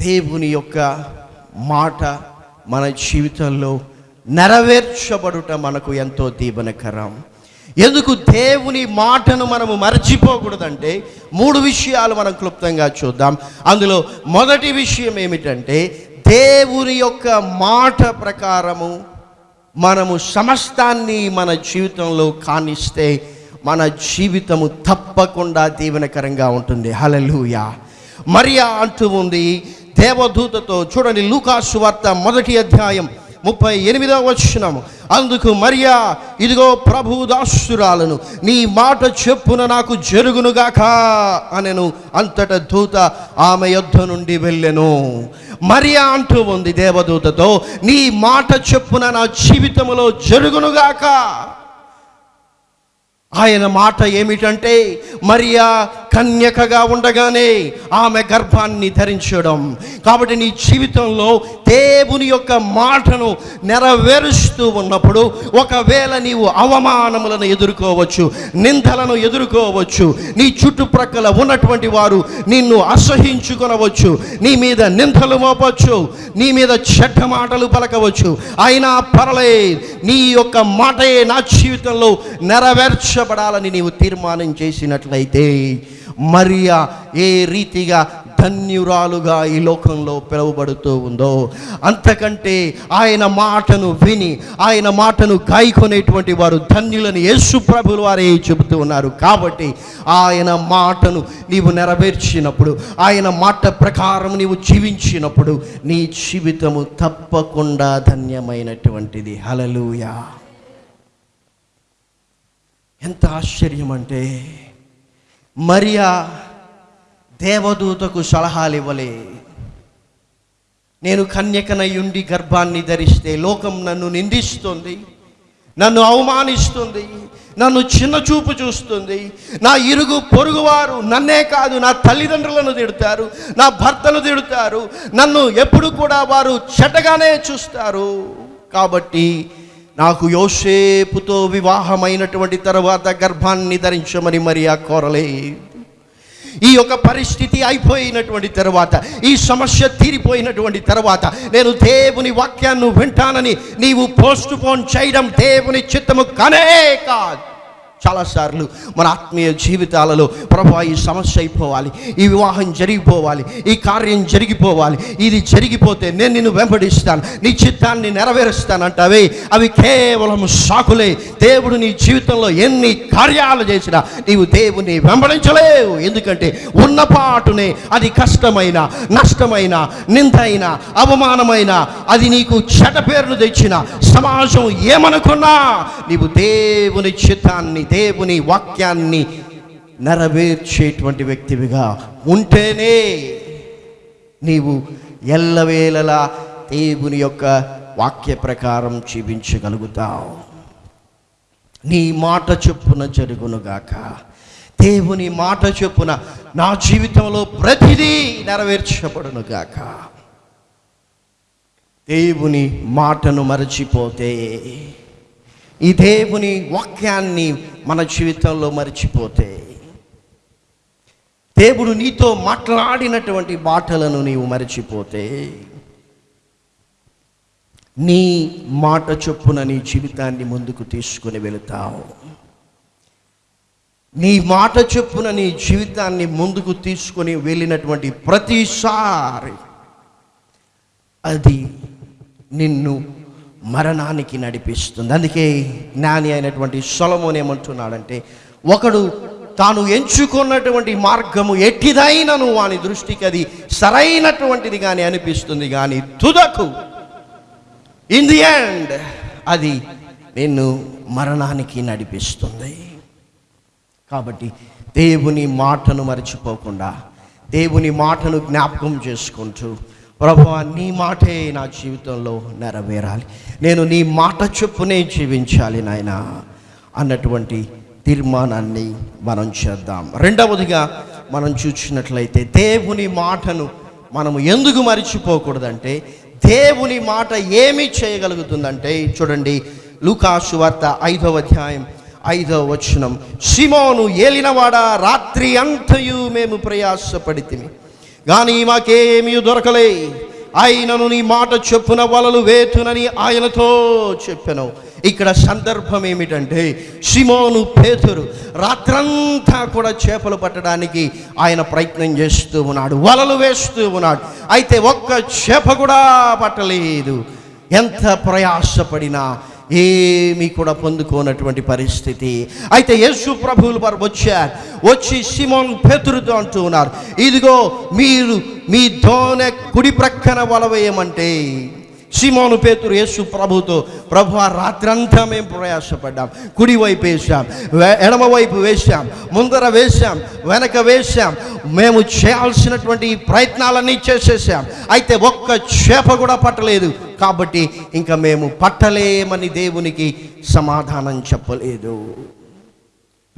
దేవుని యొక్క మాట మన జీవితంలో నెరవేర్చబడుట మనకు ఎంతో దీవనకరం. ఎందుకు దేవుని మాటను మనము మర్చిపోకూడదంటే మూడు విషయాలు మనం క్లుప్తంగా చూద్దాం. అందులో మొదటి విషయం ఏమిటంటే దేవుని యొక్క మాట ప్రకారము మనము సమస్తాన్ని మన జీవితంలో కానిస్తే మన జీవితము తప్పకుండా దీవెనకరంగా ఉంటుంది. హలలుయా మరియా అంటూ ఉంది దేవదూతతో చూడండి లూకాసు వార్త మొదటి అధ్యాయం ముప్పై ఎనిమిదవ వచ్చినాము అందుకు మరియా ఇదిగో ప్రభు దాసురాలను నీ మాట చెప్పున నాకు జరుగునుగాక అనెను. అంతట దూత ఆమె యొద్ధ నుండి వెళ్ళెను. మరియా అంటూ ఉంది దేవదూతతో నీ మాట చెప్పున నా జీవితంలో జరుగునుగాక ఆయన మాట ఏమిటంటే మరియా కన్యకగా ఉండగానే ఆమె గర్భాన్ని ధరించడం. కాబట్టి నీ జీవితంలో దేవుని యొక్క మాటను నెరవేరుస్తూ ఉన్నప్పుడు ఒకవేళ నీవు అవమానములను ఎదుర్కోవచ్చు నిందలను ఎదుర్కోవచ్చు నీ చుట్టుప్రక్కల ఉన్నటువంటి వారు నిన్ను అసహించుకొనవచ్చు నీ మీద నిందలు మోపచ్చు నీ మీద చెడ్డ మాటలు పలకవచ్చు అయినా పర్లే నీ యొక్క మాటే నా జీవితంలో నెరవేర్చబడాలని నీవు తీర్మానం చేసినట్లయితే మరియా ఏ రీతిగా ధన్యురాలుగా ఈ లోకంలో పిలువబడుతూ ఉందో అంతకంటే ఆయన మాటను విని ఆయన మాటను గాయకొనేటువంటి వారు ధన్యులని యేసు ప్రభులు వారే చెబుతూ ఉన్నారు. కాబట్టి ఆయన మాటను నీవు నెరవేర్చినప్పుడు ఆయన మాట ప్రకారం నీవు జీవించినప్పుడు నీ జీవితము తప్పకుండా ధన్యమైనటువంటిది. హలలుయా ఎంత ఆశ్చర్యం అంటే మరియా దేవదూతకు సలహాలు ఇవ్వలే. నేను కన్యకనయుండి గర్భాన్ని ధరిస్తే లోకం నన్ను నిందిస్తుంది నన్ను అవమానిస్తుంది నన్ను చిన్న చూపు చూస్తుంది. నా ఇరుగు పొరుగువారు నన్నే కాదు నా తల్లిదండ్రులను తిడతారు నా భర్తను తిడతారు నన్ను ఎప్పుడు కూడా వారు చెడ్డగానే చూస్తారు. కాబట్టి నాకు యోసేపుతో వివాహమైనటువంటి తర్వాత గర్భాన్ని ధరించమని మరియా కోరలే. ఈ యొక్క పరిస్థితి అయిపోయినటువంటి తర్వాత ఈ సమస్య తీరిపోయినటువంటి తర్వాత నేను దేవుని వాక్యాన్ని వింటానని నీవు పోస్ట్ పోన్ చేయడం దేవుని చిత్తము కానే కాదు. చాలాసార్లు మన ఆత్మీయ జీవితాలలో ప్రభు ఈ సమస్య అయిపోవాలి ఈ వివాహం జరిగిపోవాలి ఈ కార్యం జరిగిపోవాలి ఇది జరిగిపోతే నేను నిన్ను వెంబడిస్తాను నీ చిత్తాన్ని నెరవేరుస్తానంటావే అవి కేవలం సాకులే. దేవుడు నీ జీవితంలో ఎన్ని కార్యాలు చేసినా నీవు దేవుని వెంబడించలేవు. ఎందుకంటే ఉన్నపాటునే అది కష్టమైన నష్టమైన నిందైన అవమానమైన అది నీకు చెడ్డ పేరును తెచ్చిన సమాజం ఏమనుకున్నా నీవు దేవుని చిత్తాన్ని దేవుని వాక్యాన్ని నెరవేర్చేటువంటి వ్యక్తివిగా ఉంటేనే నీవు ఎల్లవేళలా దేవుని యొక్క వాక్య ప్రకారం జీవించగలుగుతావు. నీ మాట చొప్పున జరుగునుగాక. దేవుని మాట చొప్పున నా జీవితంలో ప్రతిదీ నెరవేర్చబడునుగాక. దేవుని మాటను మరచిపోతే ఈ దేవుని వాక్యాన్ని మన జీవితంలో మరచిపోతే దేవుడు నీతో మాట్లాడినటువంటి మాటలను నీవు మరచిపోతే నీ మాట చొప్పున నీ జీవితాన్ని ముందుకు తీసుకుని వెళుతావు. నీ మాట చొప్పున నీ జీవితాన్ని ముందుకు తీసుకొని వెళ్ళినటువంటి ప్రతిసారి అది నిన్ను మరణానికి నడిపిస్తుంది. అందుకే జ్ఞాని అయినటువంటి సొలమోన్ ఏమంటున్నాడంటే ఒకడు తాను ఎంచుకున్నటువంటి మార్గము ఎట్టిదైనను వాని దృష్టికి అది సరైనటువంటిది కానీ అనిపిస్తుంది కానీ తుదకు. ఇన్ ది ఎండ్ అది నిన్ను మరణానికి నడిపిస్తుంది. కాబట్టి దేవుని మాటను మరచిపోకుండా దేవుని మాటను జ్ఞాపకం చేసుకుంటూ ప్రభు నీ మాటే నా జీవితంలో నెరవేరాలి. నేను నీ మాట చొప్పునే జీవించాలి నాయన అన్నటువంటి తీర్మానాన్ని మనం చేద్దాం. రెండవదిగా మనం చూసినట్లయితే దేవుని మాటను మనము ఎందుకు మరిచిపోకూడదంటే దేవుని మాట ఏమి చేయగలుగుతుందంటే చూడండి లూకాసు వార్త ఐదవ అధ్యాయం ఐదవ వచనం. సిమోను ఏలినవాడ రాత్రి అంతయు మేము ప్రయాసపడితిమి. కానీ మాకేమీ దొరకలే. ఆయనను నీ మాట చెప్పున వలలు వేతునని ఆయనతో చెప్పాను ఇక్కడ సందర్భం ఏమిటంటే సిమోను పేతురు రాత్రంతా కూడా చేపలు పట్టడానికి ఆయన ప్రయత్నం చేస్తూ ఉన్నాడు వలలు వేస్తూ ఉన్నాడు. అయితే ఒక్క చేప కూడా పట్టలేదు. ఎంత ప్రయాసపడినా ఏమీ కూడా పొందుకోనటువంటి పరిస్థితి. అయితే యేసు ప్రభువులు వారు వచ్చారు. వచ్చి సిమోన్ పేతురుతో అంటూ ఉన్నారు. ఇదిగో మీరు మీ దోనె కుడి ప్రక్కన వలవేయమంటే సిమోను పేతురు యేసు ప్రభుతో ప్రభు ఆ రాత్రంతా మేము ప్రయాసపడ్డాం. కుడివైపు వేసాం ఎడమవైపు వేశాం వేసాం ముందర వేసాం వెనక వేశాం. మేము చేయాల్సినటువంటి ప్రయత్నాలన్నీ చేసేసాం అయితే ఒక్క చేప కూడా పట్టలేదు. కాబట్టి ఇంకా మేము పట్టలేమని దేవునికి సమాధానం చెప్పలేదు.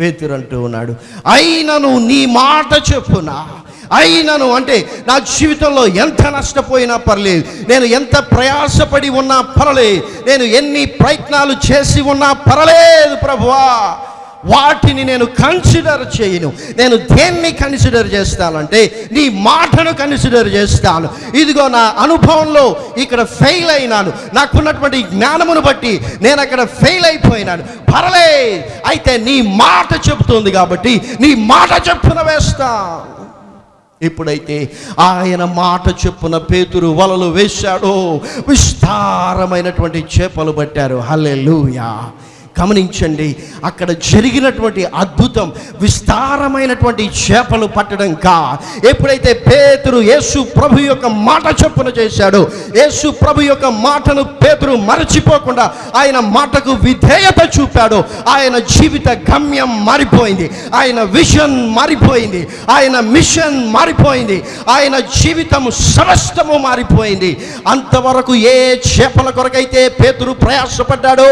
పేతురు అంటూ ఉన్నాడు. అయినను నీ మాట చెప్పునా? అయినను అంటే నా జీవితంలో ఎంత నష్టపోయినా పర్లేదు. నేను ఎంత ప్రయాసపడి ఉన్నా పర్లేదు. నేను ఎన్ని ప్రయత్నాలు చేసి ఉన్నా పర్లేదు ప్రభువా. వాటిని నేను కన్సిడర్ చేయను. నేను దేన్ని కన్సిడర్ చేస్తానంటే నీ మాటను కన్సిడర్ చేస్తాను. ఇదిగో నా అనుభవంలో ఇక్కడ ఫెయిల్ అయినాను. నాకున్నటువంటి జ్ఞానమును బట్టి నేను అక్కడ ఫెయిల్ అయిపోయినాను. పర్లే అయితే నీ మాట చెబుతుంది కాబట్టి నీ మాట చెప్పున వేస్తాను ఎప్పుడైతే ఆయన మాట చెప్పున పేతురు వలలు వేశాడో. విస్తారమైనటువంటి చేపలు పట్టారు. హల్లెలూయా. గమనించండి అక్కడ జరిగినటువంటి అద్భుతం విస్తారమైనటువంటి చేపలు పట్టడం కా. ఎప్పుడైతే పేతురు యేసు ప్రభు యొక్క మాట చొప్పున చేశాడు యేసు ప్రభు యొక్క మాటను పేతురు మరచిపోకుండా ఆయన మాటకు విధేయత చూపాడు ఆయన జీవిత గమ్యం మారిపోయింది ఆయన విషన్ మారిపోయింది ఆయన మిషన్ మారిపోయింది ఆయన జీవితం సమస్తము మారిపోయింది. అంతవరకు ఏ చేపల కొరకైతే పేతురు ప్రయాసపడ్డాడో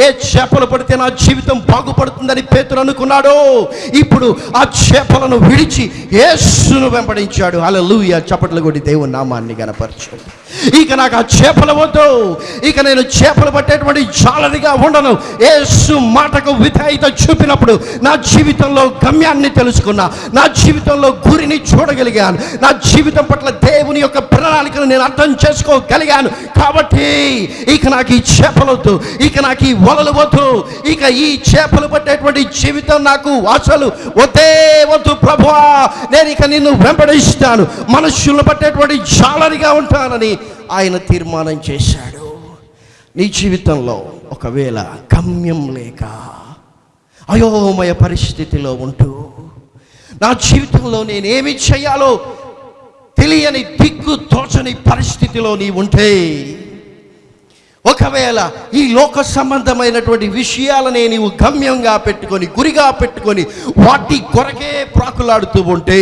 ఏ చేపలు పడితే నా జీవితం బాగుపడుతుందని పేతురు అనుకున్నాడో ఇప్పుడు ఆ చేపలను విడిచి యేసును వెంబడించాడు. అలా లూయ చప్పట్లు కొట్టి దేవుని నామాన్ని కనపరచాడు ఇక నాకు ఆ చేపలు వద్దు. ఇక నేను చేపలు పట్టేటువంటి జాలరిగా ఉండను. యేసు మాటకు విధేయత చూపినప్పుడు నా జీవితంలో గమ్యాన్ని తెలుసుకున్నా. నా జీవితంలో గురిని చూడగలిగాను. నా జీవితం పట్ల దేవుని యొక్క ప్రణాళికను నేను అర్థం చేసుకోగలిగాను. కాబట్టి ఇక నాకు ఈ చేపలొద్దు ఇక నాకు ఈ వలలు వద్దు. ఇక ఈ చేపలు పట్టేటువంటి జీవితం నాకు అసలు వద్దే వద్దు ప్రభువా నేను ఇక నిన్ను వెంబడిస్తాను. మనుషులను పట్టేటువంటి జాలరిగా ఉంటానని ఆయన తీర్మానం చేశాడు. నీ జీవితంలో ఒకవేళ గమ్యం లేక అయోమయ పరిస్థితిలో ఉంటూ నా జీవితంలో నేనేమి చేయాలో తెలియని దిక్కు తోచని పరిస్థితిలో నీ ఉంటే ఒకవేళ ఈ లోక సంబంధమైనటువంటి విషయాలనే నీవు గమ్యంగా పెట్టుకొని గురిగా పెట్టుకొని వాటి కొరకే ప్రాకులాడుతూ ఉంటే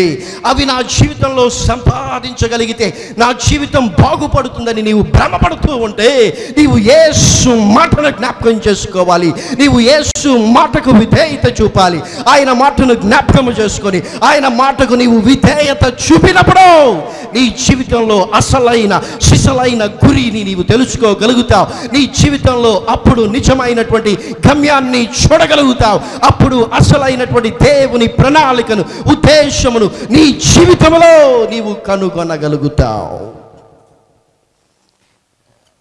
అవి నా జీవితంలో సంపాదించగలిగితే నా జీవితం బాగుపడుతుందని నీవు భ్రమపడుతూ ఉంటే నీవు ఏసు మాటను జ్ఞాపకం చేసుకోవాలి. నీవు ఏసు మాటకు విధేయత చూపాలి. ఆయన మాటను జ్ఞాపకం చేసుకొని ఆయన మాటకు నీవు విధేయత చూపినప్పుడు నీ జీవితంలో అసలైన సిసలైన గురిని నీవు తెలుసుకోగలుగుతావు. నీ జీవితంలో అప్పుడు నిజమైనటువంటి గమ్యాన్ని చూడగలుగుతావు. అప్పుడు అసలైనటువంటి దేవుని ప్రణాళికను ఉద్దేశమును నీ జీవితంలో నీవు కనుగొనగలుగుతావు.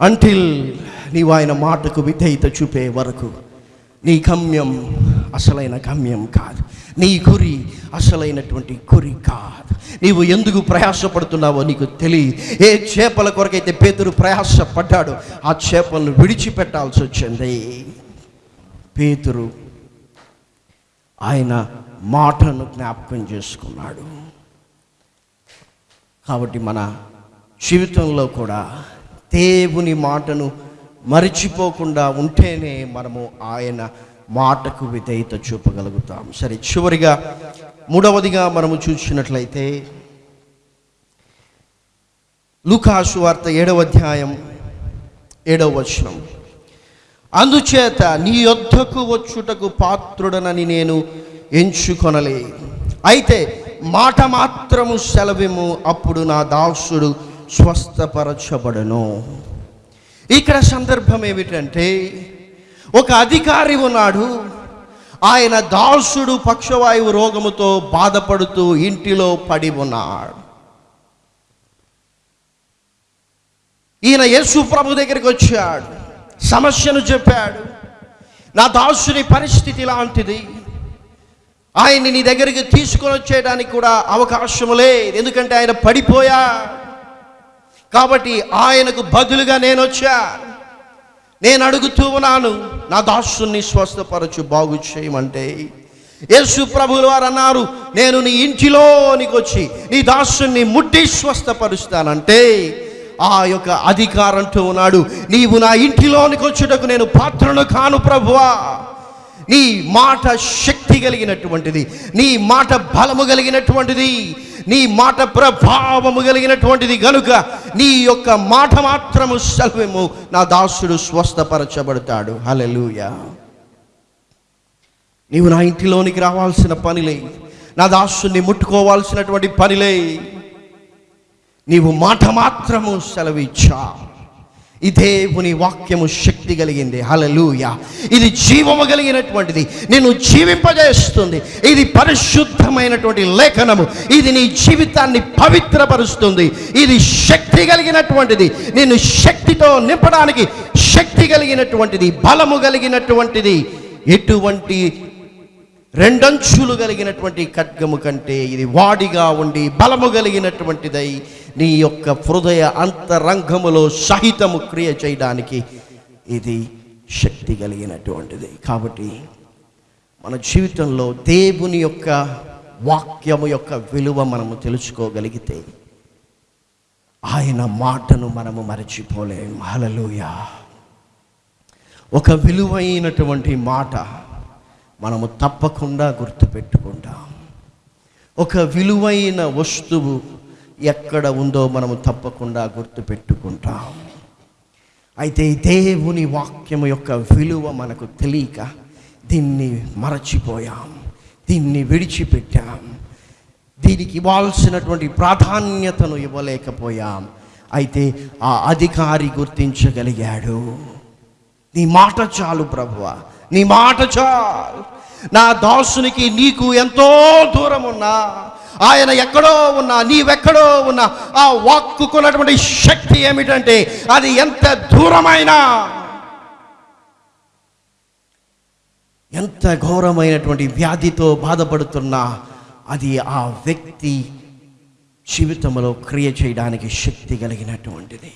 అంటిల్ నీవు ఆయన మాటకు విధేయత చూపే వరకు నీ గమ్యం అసలైన గమ్యం కాదు. నీ గురి అసలైనటువంటి గురి కాదు. నీవు ఎందుకు ప్రయాసపడుతున్నావో నీకు తెలియదు. ఏ చేపల కొరకైతే పేతురు ప్రయాసపడ్డాడో ఆ చేపలను విడిచిపెట్టాల్సి వచ్చింది. పేతురు ఆయన మాటను జ్ఞాపకం చేసుకున్నాడు. కాబట్టి మన జీవితంలో కూడా దేవుని మాటను మరిచిపోకుండా ఉంటేనే మనము ఆయన మాటకు విధేయత చూపగలుగుతాం. సరే చివరిగా మూడవదిగా మనము చూసినట్లయితే లూకాసు వార్త ఏడవ అధ్యాయం ఏడవ వచనం. అందుచేత నీ యొద్దకు వచ్చుటకు పాత్రుడనని నేను ఎంచుకొనలే. అయితే మాట మాత్రము సెలవిము అప్పుడు నా దాసుడు స్వస్థపరచబడను. ఇక్కడ సందర్భం ఏమిటంటే ఒక అధికారి ఉన్నాడు. ఆయన దాసుడు పక్షవాయువు రోగముతో బాధపడుతూ ఇంటిలో పడి ఉన్నాడు. ఈయన యేసు ప్రభు దగ్గరికి వచ్చాడు. సమస్యను చెప్పాడు. నా దాసుని పరిస్థితి ఇలాంటిది. ఆయన్ని నీ దగ్గరికి తీసుకొని వచ్చేయడానికి కూడా అవకాశం లేదు. ఎందుకంటే ఆయన పడిపోయా కాబట్టి ఆయనకు బదులుగా నేను వచ్చా నేను అడుగుతూ ఉన్నాను నా దాసుని స్వస్థపరచు బాగు చేయమంటే. యేసు ప్రభులు వారు అన్నారు నేను నీ ఇంటిలోనికి వచ్చి నీ దాసుని ముట్టి స్వస్థపరుస్తానంటే ఆ యొక్క అధికారంతో ఉన్నాడు. నీవు నా ఇంటిలోనికి వచ్చుటకు నేను పాత్రను కాను ప్రభువా. నీ మాట శక్తి కలిగినటువంటిది నీ మాట బలము కలిగినటువంటిది నీ మాట ప్రభావము కలిగినటువంటిది గనుక నీ యొక్క మాట మాత్రము సెలవేమో నా దాసుడు స్వస్థపరచబడతాడు. హల్లెలూయా. నీవు నా ఇంటిలోనికి రావాల్సిన పనిలే. నా దాసుని ముట్టుకోవాల్సినటువంటి పనిలే. నీవు మాట మాత్రము సెలవిచ్చా. ఈ దేవుని వాక్యము శక్తి కలిగింది. హలలుయ ఇది జీవము కలిగినటువంటిది. నేను జీవింపజేస్తుంది. ఇది పరిశుద్ధమైనటువంటి లేఖనము. ఇది నీ జీవితాన్ని పవిత్రపరుస్తుంది. ఇది శక్తి కలిగినటువంటిది. నేను శక్తితో నింపడానికి శక్తి కలిగినటువంటిది. బలము కలిగినటువంటిది. ఎటువంటి రెండంచులు కలిగినటువంటి ఖడ్గము కంటే ఇది వాడిగా ఉండి బలము కలిగినటువంటిదై నీ యొక్క హృదయ అంతరంగములో సహితము క్రియ చేయడానికి ఇది శక్తి కలిగినటువంటిది. కాబట్టి మన జీవితంలో దేవుని యొక్క వాక్యము యొక్క విలువ మనము తెలుసుకోగలిగితే ఆయన మాటను మనము మరచిపోలేం. హల్లెలూయా. ఒక విలువైనటువంటి మాట మనము తప్పకుండా గుర్తుపెట్టుకుంటాం. ఒక విలువైన వస్తువు ఎక్కడ ఉందో మనము తప్పకుండా గుర్తుపెట్టుకుంటాం. అయితే దేవుని వాక్యము యొక్క విలువ మనకు తెలియక దీన్ని మరచిపోయాం దీన్ని విడిచిపెట్టాం. దీనికి ఇవ్వాల్సినటువంటి ప్రాధాన్యతను ఇవ్వలేకపోయాం. అయితే ఆ అధికారి గుర్తించగలిగాడు. నీ మాట చాలు ప్రభువ నీ మాట చాలు. నా దాసునికి నీకు ఎంతో దూరం ఉన్నా ఆయన ఎక్కడో ఉన్నా నీవెక్కడో ఉన్నా ఆ వాక్కుకున్నటువంటి శక్తి ఏమిటంటే అది ఎంత దూరమైనా ఎంత ఘోరమైనటువంటి వ్యాధితో బాధపడుతున్నా అది ఆ వ్యక్తి జీవితంలో క్రియ చేయడానికి శక్తి కలిగినటువంటిది.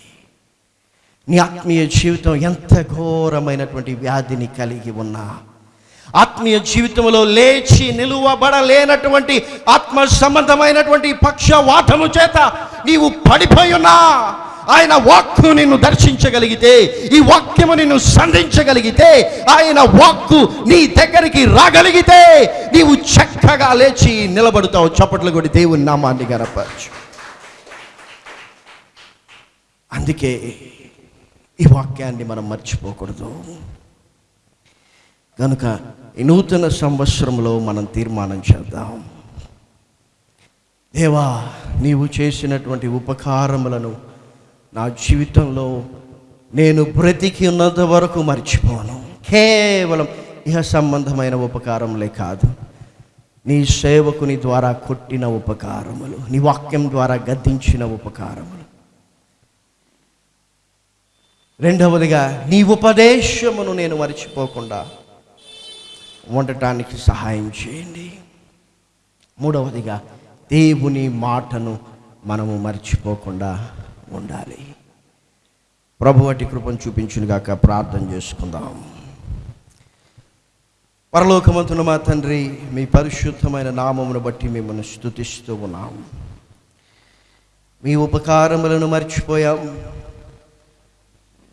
నీ ఆత్మీయ జీవితం ఎంత ఘోరమైనటువంటి వ్యాధిని కలిగి ఉన్నా ఆత్మీయ జీవితంలో లేచి నిలువబడలేనటువంటి ఆత్మ సంబంధమైనటువంటి పక్షవాతము చేత నీవు పడిపోయి ఆయన వాక్కు నిన్ను దర్శించగలిగితే ఈ వాక్యము నిన్ను సంధించగలిగితే ఆయన వాక్కు నీ దగ్గరికి రాగలిగితే నీవు చక్కగా లేచి నిలబడతావు. చప్పట్లు కొడి దేవుని నామాన్ని గనపరచు. అందుకే ఈ వాక్యాన్ని మనం మర్చిపోకూడదు. కనుక ఈ నూతన సంవత్సరంలో మనం తీర్మానం చేద్దాం. దేవా నీవు చేసినటువంటి ఉపకారములను నా జీవితంలో నేను బ్రతికి ఉన్నంత వరకు మర్చిపోను. కేవలం ఇహ సంబంధమైన ఉపకారములే కాదు నీ సేవకుని ద్వారా కొట్టిన ఉపకారములు నీ వాక్యం ద్వారా గద్దించిన ఉపకారములు. రెండవదిగా నీ ఉపదేశమును నేను మర్చిపోకుండా ఉండటానికి సహాయం చేయండి. మూడవదిగా దేవుని మాటను మనము మర్చిపోకుండా ఉండాలి. ప్రభు వాటి కృపను చూపించునుగాక ప్రార్థన చేసుకుందాం. పరలోకమంతున మా తండ్రి మీ పరిశుద్ధమైన నామమును బట్టి మిమ్మల్ని స్తుతిస్తూ ఉన్నాం. మీ ఉపకారములను మర్చిపోయాం.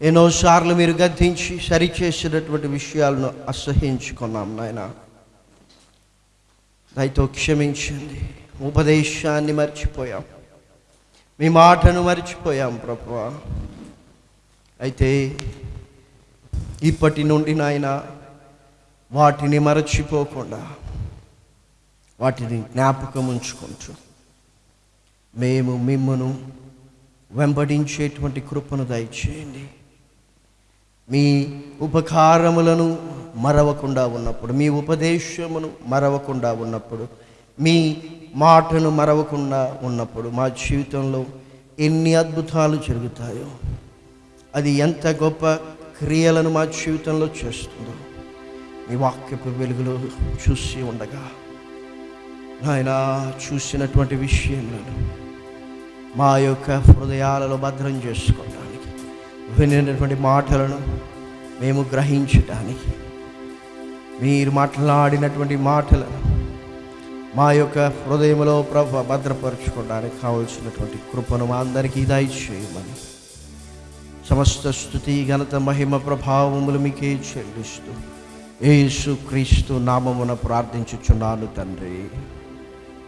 ఎన్నోసార్లు మీరు గద్దించి సరిచేసినటువంటి విషయాలను అసహించుకున్నాం నాయన. దయతో క్షమించండి. ఉపదేశాన్ని మర్చిపోయాం. మీ మాటను మర్చిపోయాం ప్రభు అయితే ఇప్పటి నుండి నాయన వాటిని మరచిపోకుండా వాటిని జ్ఞాపకం ఉంచుకుంటూ మేము మిమ్మను వెంబడించేటువంటి కృపను దయచేయండి. మీ ఉపకారములను మరవకుండా ఉన్నప్పుడు మీ ఉపదేశమును మరవకుండా ఉన్నప్పుడు మీ మాటను మరవకుండా ఉన్నప్పుడు మా జీవితంలో ఎన్ని అద్భుతాలు జరుగుతాయో అది ఎంత గొప్ప క్రియలను మా జీవితంలో చేస్తుందో మీ వాక్యపు వెలుగులో చూసి ఉండగా నాయన చూసినటువంటి విషయంలో మా యొక్క హృదయాలలో భద్రం చేసుకోవడానికి వినినటువంటి మాటలను మేము గ్రహించటానికి మీరు మాట్లాడినటువంటి మాటలను మా యొక్క హృదయంలో ప్రభు భద్రపరచుకోవడానికి కావలసినటువంటి కృపను మా అందరికీ దయచేయమని సమస్త స్థుతి ఘనత మహిమ ప్రభావములు మీకే చెల్లిస్తూ యేసు క్రీస్తు నామమున ప్రార్థించుచున్నాను తండ్రి.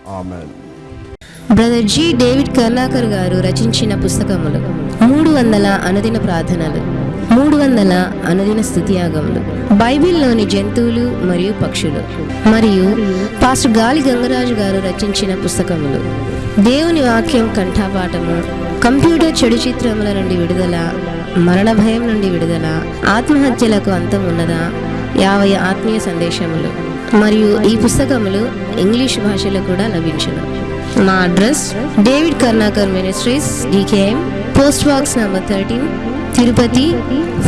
ఆమె బ్రదర్ జి డేవిడ్ కర్లాకర్ గారు రచించిన పుస్తకములు. మూడు వందల అనుదిన ప్రార్థనలు మూడు వందల అనుదిన స్థుతియాగములు. బైబిల్లోని జంతువులు మరియు పక్షులు మరియు పాస్టర్ గాలి గంగరాజు గారు రచించిన పుస్తకములు. దేవుని వాక్యం కంఠాపాఠము కంప్యూటర్ చెడు చిత్రముల నుండి విడుదల మరణ భయం నుండి విడుదల ఆత్మహత్యలకు అంతం ఉన్నదా యాభై ఆత్మీయ సందేశములు మరియు ఈ పుస్తకములు ఇంగ్లీష్ భాషలో కూడా లభించను. మా address David Karnakar ministries DKM post box number thirteen Tirupati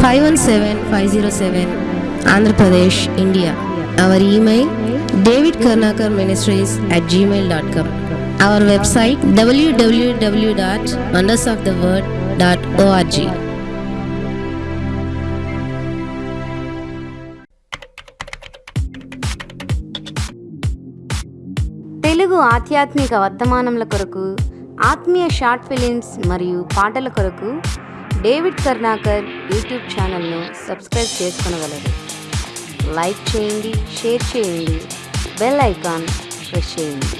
five one seven five zero seven Andhra Pradesh India our email David Karnakar ministries at Gmail dot com our website WWW dot wonders of the world dot ORG Telugu ఆధ్యాత్మిక వర్తమానముల కొరకు ఆత్మీయ short films మరియు పాటల కొరకు David Karnakar YouTube ఛానల్ను subscribe చేసుకొనగలరు. Like చేయండి షేర్ చేయండి బెల్ ఐకాన్ ప్రెస్ చేయండి.